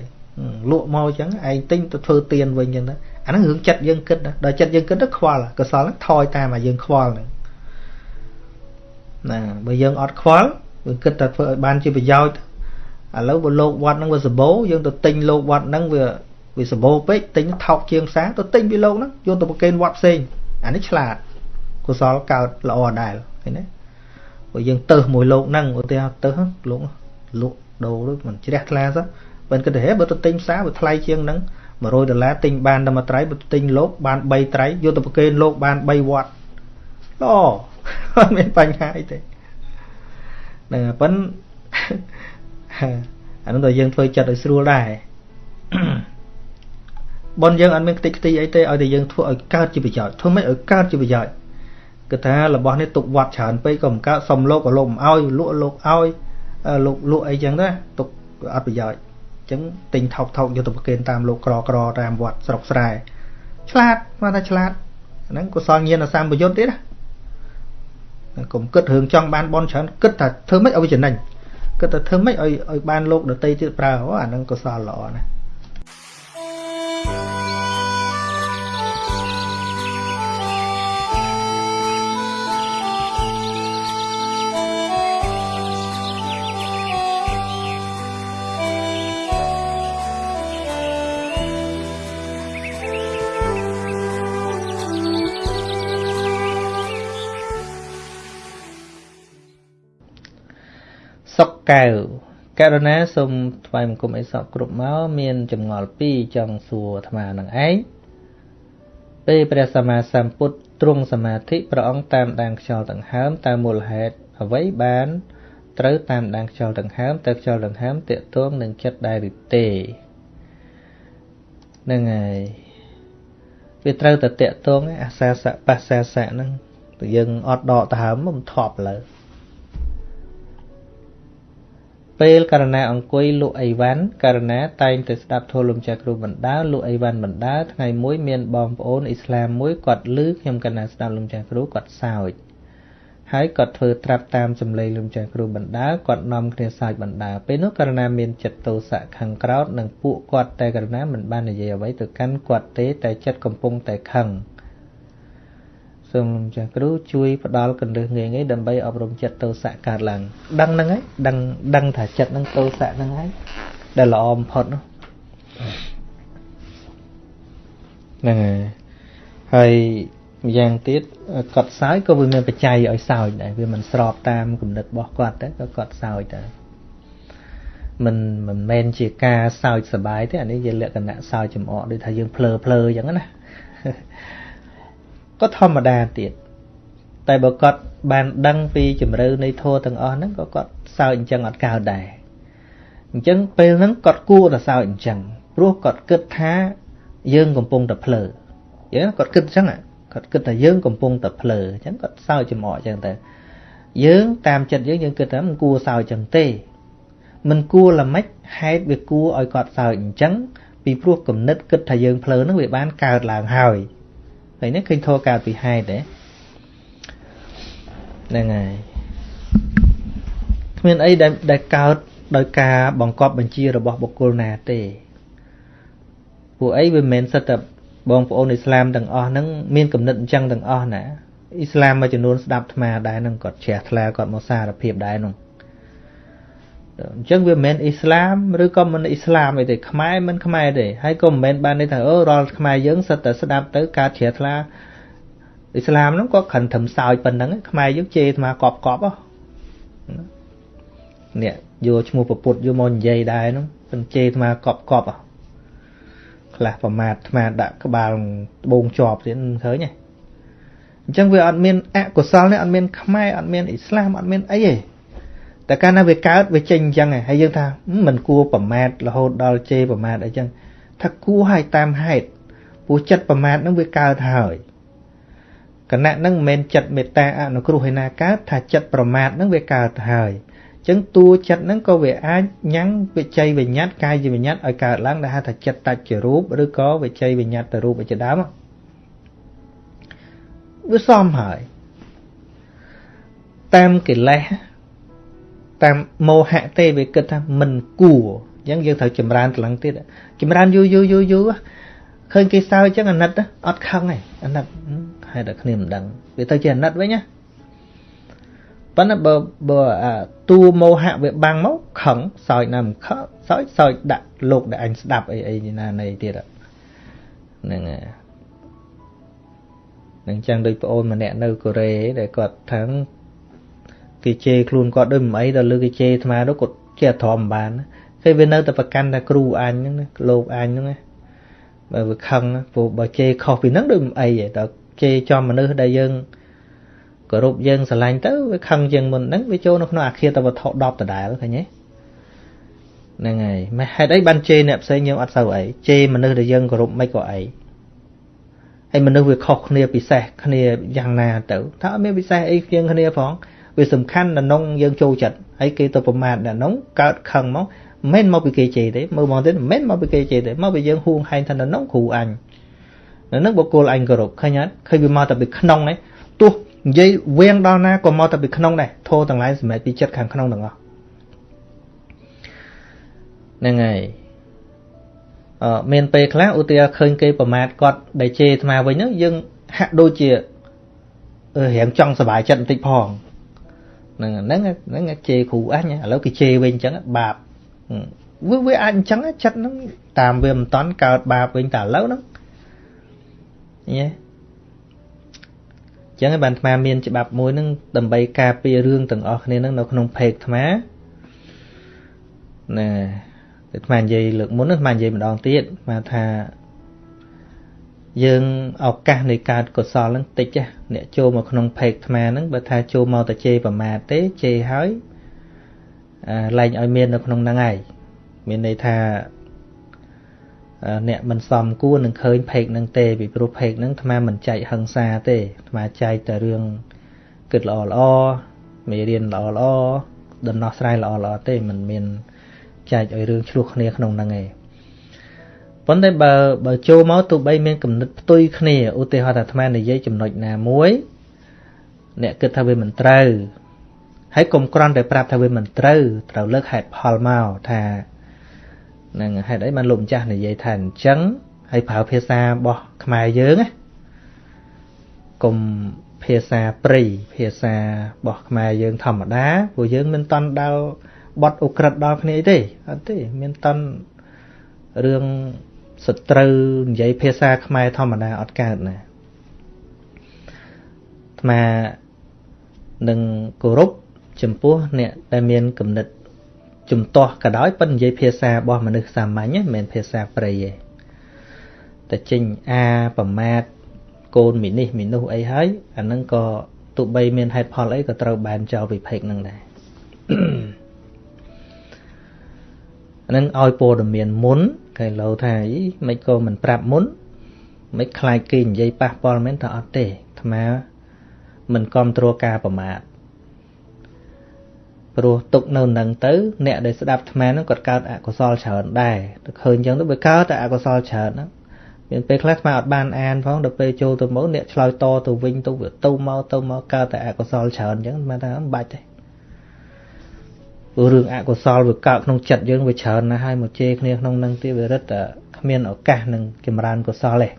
លក់មកអញ្ចឹងឯងទិញទៅធ្វើទៀនវិញអញ្ចឹងទៅអាហ្នឹងរឿងចិត្តយើងគិតដល់ចិត្តយើងគិតទៅខ្វល់កុសលហ្នឹងថយតាមឲ្យយើងខ្វល់ហ្នឹងណាបើយើងអត់ខ្វល់យើងគិតតែធ្វើឲ្យបានជាប្រយោជន៍ឥឡូវបើលោកវត្តហ្នឹងវាសបោយើងទៅទិញលោកវត្តហ្នឹងវាវាសបោពេកទិញថោកជាងផ្សារទៅទិញពីលោកហ្នឹងយកទៅប្រគេនវត្តផ្សេងអានេះឆ្លាតកុសលកើតល្អដែរឃើញទេបើយើងទៅមួយលោកហ្នឹងឧទាហរណ៍ទៅលោកលក់ដូរទៅមិនជ្រះថ្លាសោះ បើគិតទៅហេបើទៅទិញផ្សារវាថ្លៃជាងហ្នឹង100ដុល្លារទិញបានតែមួយត្រៃបើទិញលោកបាន3ត្រៃយកទៅប្រគេនលោកបាន3វត្តល្អអត់មានបញ្ហាអីទេហ្នឹងប៉ុន្តែអានោះតែយើងធ្វើចិត្តឲ្យស្រួលដែរបនយើងអត់មានខ្ទេចខ្ទីអីទេឲ្យតែយើងធ្វើឲ្យកើតជាប្រយោជន៍ធ្វើម៉េចឲ្យកើតជាប្រយោជន៍គឺថារបស់នេះទុកវត្តច្រើនពេកក៏មិនកើតសុំលោកក៏លោកមិនឲ្យលក់លោកឲ្យលោកលក់អីចឹងទៅទុកអត់ប្រយោជន៍អញ្ចឹងទិញថោកថោកយកទៅប្រគេនតាមលោកក្រក្រតាមវត្តស្រុកស្រែឆ្លាតមកថាឆ្លាតហ្នឹងកុសលញាណសម្បយុទ្ធទៀតណាកុំគិតរឿងចង់បានបនច្រើនគិតថាធ្វើម៉េចឲ្យចំណេញគិតថាធ្វើម៉េចឲ្យឲ្យបានលោកដតីទៀតប្រើអូអាហ្នឹងកុសលល្អណាស់ សុកកែវករណាសូមថ្វាយបង្គំអីសពគ្រប់មកមានចម្ងល់2ចង់សួរអាត្មានឹងឯងពេលព្រះសម្មាសម្ពុទ្ធទ្រង់សមាធិព្រះអង្គតាមដានខ្យល់ដង្ហើមតើមូលហេតុអ្វីបានត្រូវតាមដានខ្យល់ដង្ហើមតើខ្យល់ដង្ហើមតេតួងនឹងចិត្តដែរឬទេហ្នឹងហើយវាត្រូវតែតេតួងអាសាសៈបាសាសៈហ្នឹងយើងអត់ដកដង្ហើមមិនថប់លើ ពេលករណីអង្គុយលក់អីវ៉ាន់ករណីតែងទៅស្ដាប់ធម៌លំចាស់គ្រូបណ្ដាលក់អីវ៉ាន់បណ្ដាថ្ងៃមួយមានបងប្អូនអ៊ីស្លាមមួយគាត់លឺខ្ញុំកណាស្ដាប់លំចាស់គ្រូគាត់សើចហើយគាត់ធ្វើត្រាប់តាមសម្លេងលំចាស់គ្រូបណ្ដាគាត់នាំគ្នាសើចបណ្ដាពេលនោះករណីមានចិត្តទោសៈខឹងក្រោតនិងពួកគាត់តែករណីមិនបាននិយាយអ្វីទៅកាន់គាត់ទេតែចិត្តកំពុងតែខឹង សូមចាស់គ្រូជួយផ្ដល់កន្លឹះងាយងាយដើម្បីអប់រំចិត្តទោសៈកើតឡើងដឹងហ្នឹងហើយដឹងដឹងថាចិត្តហ្នឹងទោសៈហ្នឹងហើយដែលល្អបំផុតនោះហ្នឹងហើយហើយម្យ៉ាងទៀតគាត់សើចក៏វាមានបច្ច័យឲ្យសើចដែរវាមិនស្របតាមគំនិតរបស់គាត់តែក៏គាត់សើចដែរមិនមិនមែនជាការសើចសបាយទេអានេះជាលក្ខណៈសើចចំអកដូចថាយើងភ្លើភ្លើអញ្ចឹងណា ក៏ធម្មតាទៀតតែបើគាត់បានដឹងពីជំរឿនៃធម៌ទាំងអស់ហ្នឹងក៏គាត់សើចអញ្ចឹងអត់កើតដែរអញ្ចឹងពេលហ្នឹងគាត់គួរតែសើចអញ្ចឹងព្រោះគាត់គិតថាយើងកំពុងតែភ្លើយល់គាត់គិតអញ្ចឹងគាត់គិតថាយើងកំពុងតែភ្លើអញ្ចឹងគាត់សើចចំអកអញ្ចឹងទៅយើងតាមចិត្តយើងយើងគិតថាមិនគួរសើចចឹងទេមិនគួរល្មិចហេតុវាគួរឲ្យគាត់សើចអញ្ចឹងពីព្រោះគំនិតគិតថាយើងភ្លើនឹងវាបានកើតឡើងហើយ ហើយនេះឃើញធေါ်កើតពីហេតុទេហ្នឹងហើយគ្មានអីដែលដែលកើតដោយការបង្កប់បញ្ជារបស់បុគ្គលណាទេពួកអីវាមិនមែនសិតតែបងប្អូនអ៊ីស្លាមទាំងអស់ហ្នឹងមានគំនិតអញ្ចឹងទាំងអស់ណាអ៊ីស្លាមមួយចំនួនស្ដាប់អាត្មាដែរហ្នឹងគាត់ជ្រះថ្លាគាត់មកសារភាពដែរហ្នឹង អញ្ចឹងវាមិនមែនអ៊ីស្លាមឬក៏មិនអ៊ីស្លាមអីទេខ្មែរមិនខ្មែរទេហើយក៏មិនមែនបានន័យថាអូរាល់ខ្មែរយើងសិតតែស្ដាប់ទៅកើតជ្រះថ្លាអ៊ីស្លាមហ្នឹងក៏ខិនត្រឹមសោចប៉ុណ្ណឹងខ្មែរយើងជេរអាត្មាកប់កប់ហ៎នេះយកឈ្មោះពុទ្ធយកមកនិយាយដែរហ្នឹងពិនជេរអាត្មាកប់កប់ហ៎ខ្លះប្រមាថអាត្មាដាក់ក្បាលត្បូងជាប់ទៀតឃើញទេអញ្ចឹងវាអត់មានអកុសលនេះអត់មានខ្មែរអត់មានអ៊ីស្លាមអត់មានអីទេ តែកាលណាវាកើតវាចេញអញ្ចឹងហើយយើងថាមិនគួរប្រមាថរហូតដល់ជេរប្រមាថអីចឹងថាគួរឲ្យតាមហេតុព្រោះចិត្តប្រមាថនឹងវាកើតហើយគណៈនឹងមិនមែនចិត្តមេត្តាអនុគ្រោះឯណាកើតថាចិត្តប្រមាថនឹងវាកើតហើយអញ្ចឹងតួចិត្តហ្នឹងក៏វាអាចញ៉ាំងវិជ័យវិញ្ញាតកាយវិញ្ញាតឲ្យកើតឡើងដែលហៅថាចិត្តតច្ចរូបឬក៏វិជ័យវិញ្ញាតទៅរូបជាដើមវាសមហើយតាមកិលេស តាមមោហៈទេវាគិតថាមិនគួរអញ្ចឹងយើងត្រូវចម្រើនត្រឡឹងទៀតចម្រើនយូរយូរយូរយូរឃើញគេសើចអញ្ចឹងអាណិតអត់ខឹងទេអាណិតហេតុតែគ្នាមិនដឹងវាទៅជាអាណិតវិញណាប៉ុន្តែបើបើអាតួមោហៈវាបាំងមកខឹងសោចណាមិនខឹងសោចសោចដាក់លោកដែលអញស្ដាប់អីអីណានៃទៀតហ្នឹងហើយនឹងចឹងដូចប្អូនម្នាក់នៅកូរ៉េដែលគាត់ថា គេជេរខ្លួនគាត់ដូចមិនអីដល់លើគេជេរអាត្មាទៅគាត់ជាអធមបានគេវានៅតែប្រកាន់តែគ្រូអញហ្នឹងណាលោកអញហ្នឹងណាបើវាខឹងព្រោះបើជេរខុសពីហ្នឹងដូចមិនអីទេដល់ជេរចំមនុស្សដែលយើងគោរពយើងស្រឡាញ់ទៅវាខឹងជាងមុនហ្នឹងវាចូលនៅក្នុងអាគារតវត្ថុ10ដដែលឃើញទេហ្នឹងហើយមិនហេតុអីបានជេរអ្នកផ្សេងយើងអត់សូវអីជេរមនុស្សដែលយើងគោរពមិនក៏អីហើយមនុស្សវាខុសគ្នាពិសេសគ្នាយ៉ាងណាទៅថាអត់មានពិសេសអីជាងគ្នាផង វាសំខាន់ដល់នងយើងចូលចិត្តហើយគេទៅប្រមាថដល់នងកើតខឹងមកមិនមកពីគេជេរទេមើលមកទៀតមិនមកពីគេជេរទេមកពីយើងហួងហែងថានងគ្រូអញនៅនឹងបុគ្គលអញគោរពឃើញអត់ឃើញវាមកតែពីក្នុងនេះទោះនិយាយវៀងដល់ណាក៏មកតែពីក្នុងដែរធោទាំងឡាយសម្រាប់ពីចិត្តខាងក្នុងទាំងអស់ហ្នឹងហើយអឺមានពេលខ្លះឧទាហរណ៍ឃើញគេប្រមាថគាត់ដែលជេរអាត្មាវិញហ្នឹងយើងហាក់ដូចជារៀងចង់សុបាយចិត្តបន្តិចផង ហ្នឹងហ្នឹងហ្នឹងជេរគ្រូអញឥឡូវគេជេរវិញអញ្ចឹងបាបវាវាអាចអញ្ចឹងចិត្តហ្នឹងតាមវាមិនតន់កើតបាបវិញតែឥឡូវហ្នឹងញ៉េចឹងហើយបានអាត្មាមានច្បាប់មួយហ្នឹងដើម្បីការពាររឿងទាំងអស់គ្នាហ្នឹងនៅក្នុងเพจអាត្មាណាអាត្មានិយាយលើកមុនអាត្មានិយាយម្ដងទៀតអាត្មាថា យើងឱកាសនៃកើតកុសលហ្នឹងតិចអ្នកចូលមកក្នុងភេកអាហ្នឹងបើថាចូលមកតែជេរប្រមាទទេជេរហើយលែងឲ្យមាននៅក្នុងហ្នឹងឯងមានន័យថាអ្នកមិនសមគួរនឹងឃើញភេកហ្នឹងទេពីព្រោះភេកហ្នឹងអាត្មាមិនចែកហឹង្សាទេអាត្មាចែកតែរឿងគិតល្អល្អមេរៀនល្អល្អដំណោះស្រាយល្អល្អទេមិនមានចែកឲ្យរឿងឆ្លោះគ្នាក្នុងហ្នឹងឯង ប៉ុន្តែបើបើចូលមកទោះបីមានគំនិតផ្ទុយគ្នាឧទាហរណ៍ថាអាត្មានិយាយចំណុចណាមួយអ្នកគិតថាវាមិនត្រូវហើយកុំក្រន់តែប្រាប់ថាវាមិនត្រូវត្រូវលើកហេតុផលមកថានឹងហេតុអីបានលោកម្ចាស់និយាយថាអញ្ចឹងហើយប្រើភាសារបស់ខ្មែរយើងណាកុំភាសាព្រៃភាសារបស់ខ្មែរយើងធម្មតាព្រោះយើងមិនតន់ដល់បត់អ ுக ្រិតដល់គ្នាទេអត់ទេមានតន់រឿង សត្រូវនិយាយភាសាខ្មែរធម្មតាអត់កើតណាអាត្មានឹងគោរពចំពោះអ្នកដែលមានគំនិតជំទាស់ក៏ដោយប៉ុន្តែនិយាយភាសារបស់មនុស្សសាមញ្ញមិនមែនភាសាព្រៃទេតែចេញអាប្រមាទកូនមីនេះមីនោះអីហើយអានឹងក៏ទោះបីមានហេតុផលអីក៏ត្រូវបានចោលវិភេកនឹងដែរ នឹងឲ្យព័ត៌មានមុនគេលោថាអីមិនក៏មិនប្រាប់មុនមិនខ្លាចគេនិយាយប៉ះពាល់មែនថាអត់ទេអាត្មាមិនគ្រប់គ្រងការប្រមាថព្រោះទុកនៅនឹងទៅអ្នកដែលស្ដាប់អាត្មាហ្នឹងគាត់កើតអកុសលច្រើនដែរទៅឃើញអញ្ចឹងទៅវាកើតតែអកុសលច្រើនហ្នឹងមានពេលខ្លះអាត្មាអត់បានអានផងដល់ពេលចូលទៅមកអ្នកឆ្លើយតទៅវិញទៅវាទៅមកទៅមកកើតតែអកុសលច្រើនអញ្ចឹងអាត្មាថាមិនបាច់ទេ ព្រោះរឿងអកុសលវាកើតក្នុងចិត្តយើងវាច្រើនណាស់ហើយមកជេរគ្នាក្នុងនឹងទៀតវារឹតតែគ្មានឱកាសនឹងចម្រើនកុសលទេ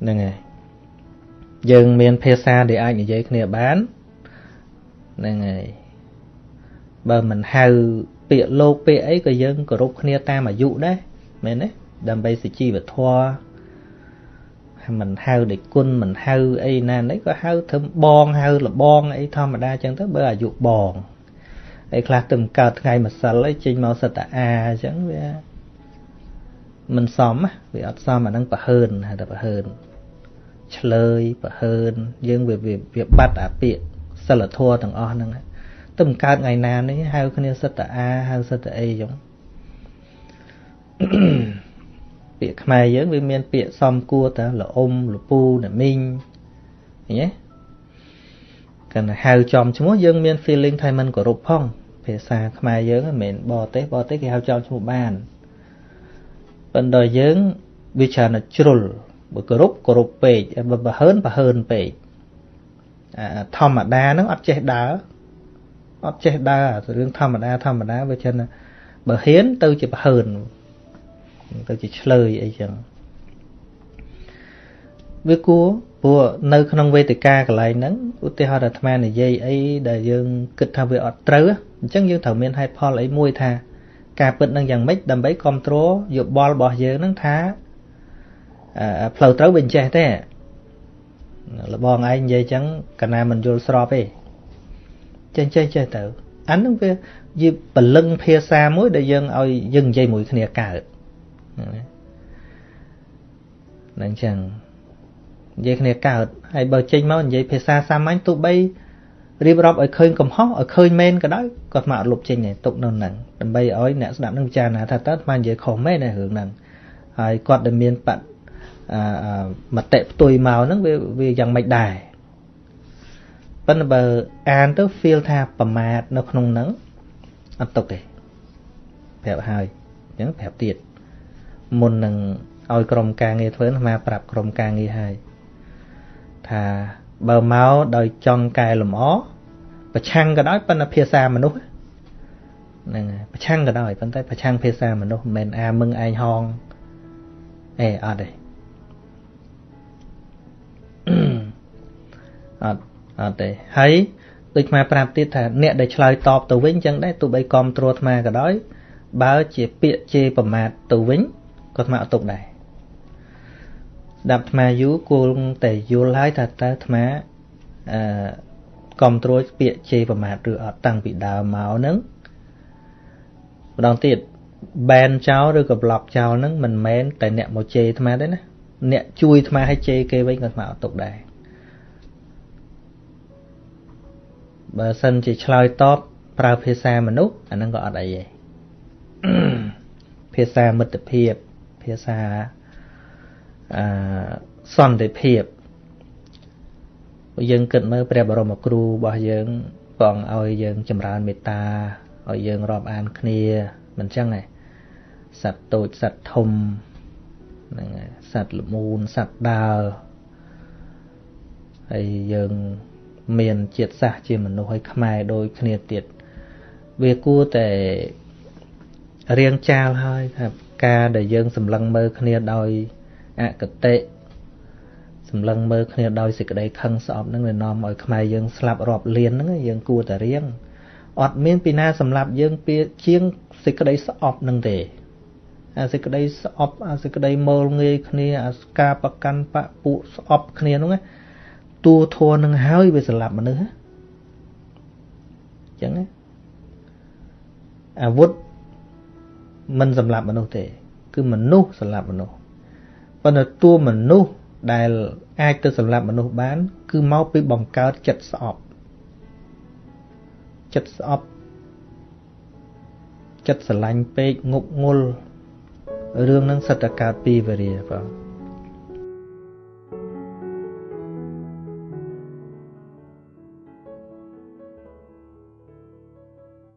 ហ្នឹងហើយយើងមានភាសាដែលអាចនិយាយគ្នាបានហ្នឹងហើយបើមិនហៅពាក្យលោកពាក្យអីក៏យើងគោរពគ្នាតាមអាយុដែរមែនទេដើម្បីសុជីវធម៌មិនហៅដូចគុណមិនហៅអីណានេះក៏ហៅធ្វើបងហៅលបងអីធម្មតាចឹងទៅបើអាយុបង អីខ្លះទៅកើតថ្ងៃម្សិលអីចេញមកសិតតាអាអញ្ចឹងវាមិនសមវាអត់សមអាហ្នឹងប្រហើនហៅតែប្រហើនឆ្លើយប្រហើនយើងវាវាបាត់អាពាក្យសិលធម៌ទាំងអស់ហ្នឹងទៅមិនកើតថ្ងៃណានេះហៅគ្នាសិតតាអាហៅសិតតាអីចឹងពាក្យខ្មែរយើងវាមានពាក្យសំគួរតាលអ៊ុំលពូណាមីងឃើញទេ កាន់ហៅចំឈ្មោះយើងមាន feeling ថាมันគោរពផង ភាសាខ្មែរយើងមិនមែនបរទេសបរទេសគេហៅចំឈ្មោះបានប៉ុន្តែយើងវាច្រើនតែជ្រុលបើគោរពគោរពពេកបើបើហើនបើហើនពេកធម្មតាហ្នឹងអត់ចេះដើរអត់ចេះដើររឿងធម្មតាធម្មតាវាច្រើនបើហ៊ានទៅជាបើហើនទៅជាឆ្លើយអីចឹង វាគួរព្រោះនៅក្នុងវេទិកាកន្លែងហ្នឹងឧទាហរណ៍អាត្មានិយាយអីដែលយើងគិតថាវាអត់ត្រូវអញ្ចឹងយើងត្រូវមានហេតុផលអីមួយថា ការពិតនឹងយ៉ាងម៉េចដើម្បីគ្រប់គ្រងយោបល់របស់យើងនឹងថាផ្លូវត្រូវវាអញ្ចេះទេលបងឯងនិយាយអញ្ចឹងកណាមិនយល់ស្របទេចេះចេះចេះទៅអានឹងវាយីពលឹងភាសាមួយដែលយើងឲ្យយើងនិយាយមួយគ្នាកើតហ្នឹងចឹង និយាយគ្នាកើតហើយបើចេញមកនិយាយភាសាសាមញ្ញទោះបីរៀបរាប់ឲ្យឃើញកំហុសឲ្យឃើញមែនក៏ដោយគាត់មកអត់លុបចេញទេទុកនៅហ្នឹងដើម្បីឲ្យអ្នកស្ដាប់នឹងពិចារណាថាតើស្មាននិយាយខុសមែនទេរឿងហ្នឹងហើយគាត់ដែលមានបមតិផ្ទុយមកហ្នឹងវាវាយ៉ាងម៉េចដែរប៉ុន្តែបើអានទៅ feel ថាប្រមាទនៅក្នុងហ្នឹងអត់ទុកទេប្រាប់ហើយអញ្ចឹងប្រាប់ទៀតមុននឹងឲ្យក្រុមការងារធ្វើអាប្រាប់ក្រុមការងារហើយ ថាបើមកដោយចង់កែលម្អប្រឆាំងក៏ដោយប៉ុន្តែភាសាមនុស្សហ្នឹងហើយប្រឆាំងក៏ដោយប៉ុន្តែប្រឆាំងភាសាមនុស្សមិនមែនអាមឹងឯងហងអេអត់ទេអត់អត់ទេហើយដូចអាប្រាប់ទៀតថាអ្នកដែលឆ្លើយតបទៅវិញចឹងដែរទោះបីគ្រប់ត្រួតអាក៏ដោយបើជាពាក្យជេរប្រមាថទៅវិញក៏អាអត់ទុកដែរ ស្ដាប់អាយូរគួរតែយល់ហើយថាតើអាអឺគ្រប់ត្រួតពាក្យជេរប្រមាថឬអត់តាំងពីដើមមកហ្នឹងម្ដងទៀតបែនចោលឬក៏ប្លុកចោលហ្នឹងមិនមែនតែអ្នកមកជេរអាត្មាទេណាអ្នកជួយអាត្មាឲ្យជេរគេវិញក៏អាត្មាអត់ទុកដែរបើសិនជាឆ្លើយតបប្រើភាសាមនុស្សអាហ្នឹងក៏អត់អីទេភាសាមិត្តភាពភាសា អឺសន្តិភាពយើងគិតមើលព្រះបរមគ្រូរបស់យើងបងឲ្យយើងចម្រើនមេត្តាឲ្យយើងរាប់អានគ្នាមិនចឹងទេសត្វតូចសត្វធំហ្នឹងសត្វល្មូនសត្វដើរហើយយើងមានជាតិសាសជាមនុស្សឲ្យខ្មែរដូចគ្នាទៀតវាគួរតែរៀងចាលហើយថាការដែលយើងសម្លឹងមើលគ្នាដោយ អកតេសម្លឹងមើលគ្នាដោយសេចក្តីខឹងស្អប់ហ្នឹងវានាំឲ្យខ្មែរយើងស្លាប់រាប់លានហ្នឹងយើងគួរតែរៀងអត់មានពីណាសម្រាប់យើងពីជាងសេចក្តីស្អប់ហ្នឹងទេអាសេចក្តីស្អប់អាសេចក្តីមើលងាយគ្នាអាការប្រកាន់បពពួកស្អប់គ្នាហ្នឹងតួធัวនឹងហើយវាស្លាប់មនុស្សអញ្ចឹងអាវុធមិនសម្លាប់មនុស្សទេ គឺមនុស្សសម្លាប់មនុស្ស ប៉ុន្តែតួមនុស្សដែលអាចទៅសម្លាប់មនុស្សបាន គឺមកពីបង្កើតចិត្តស្អប់ចិត្តស្អប់ចិត្តស្រឡាញ់ពេកងប់ងល់រឿងហ្នឹងសិតតែកើតពីវេរាបង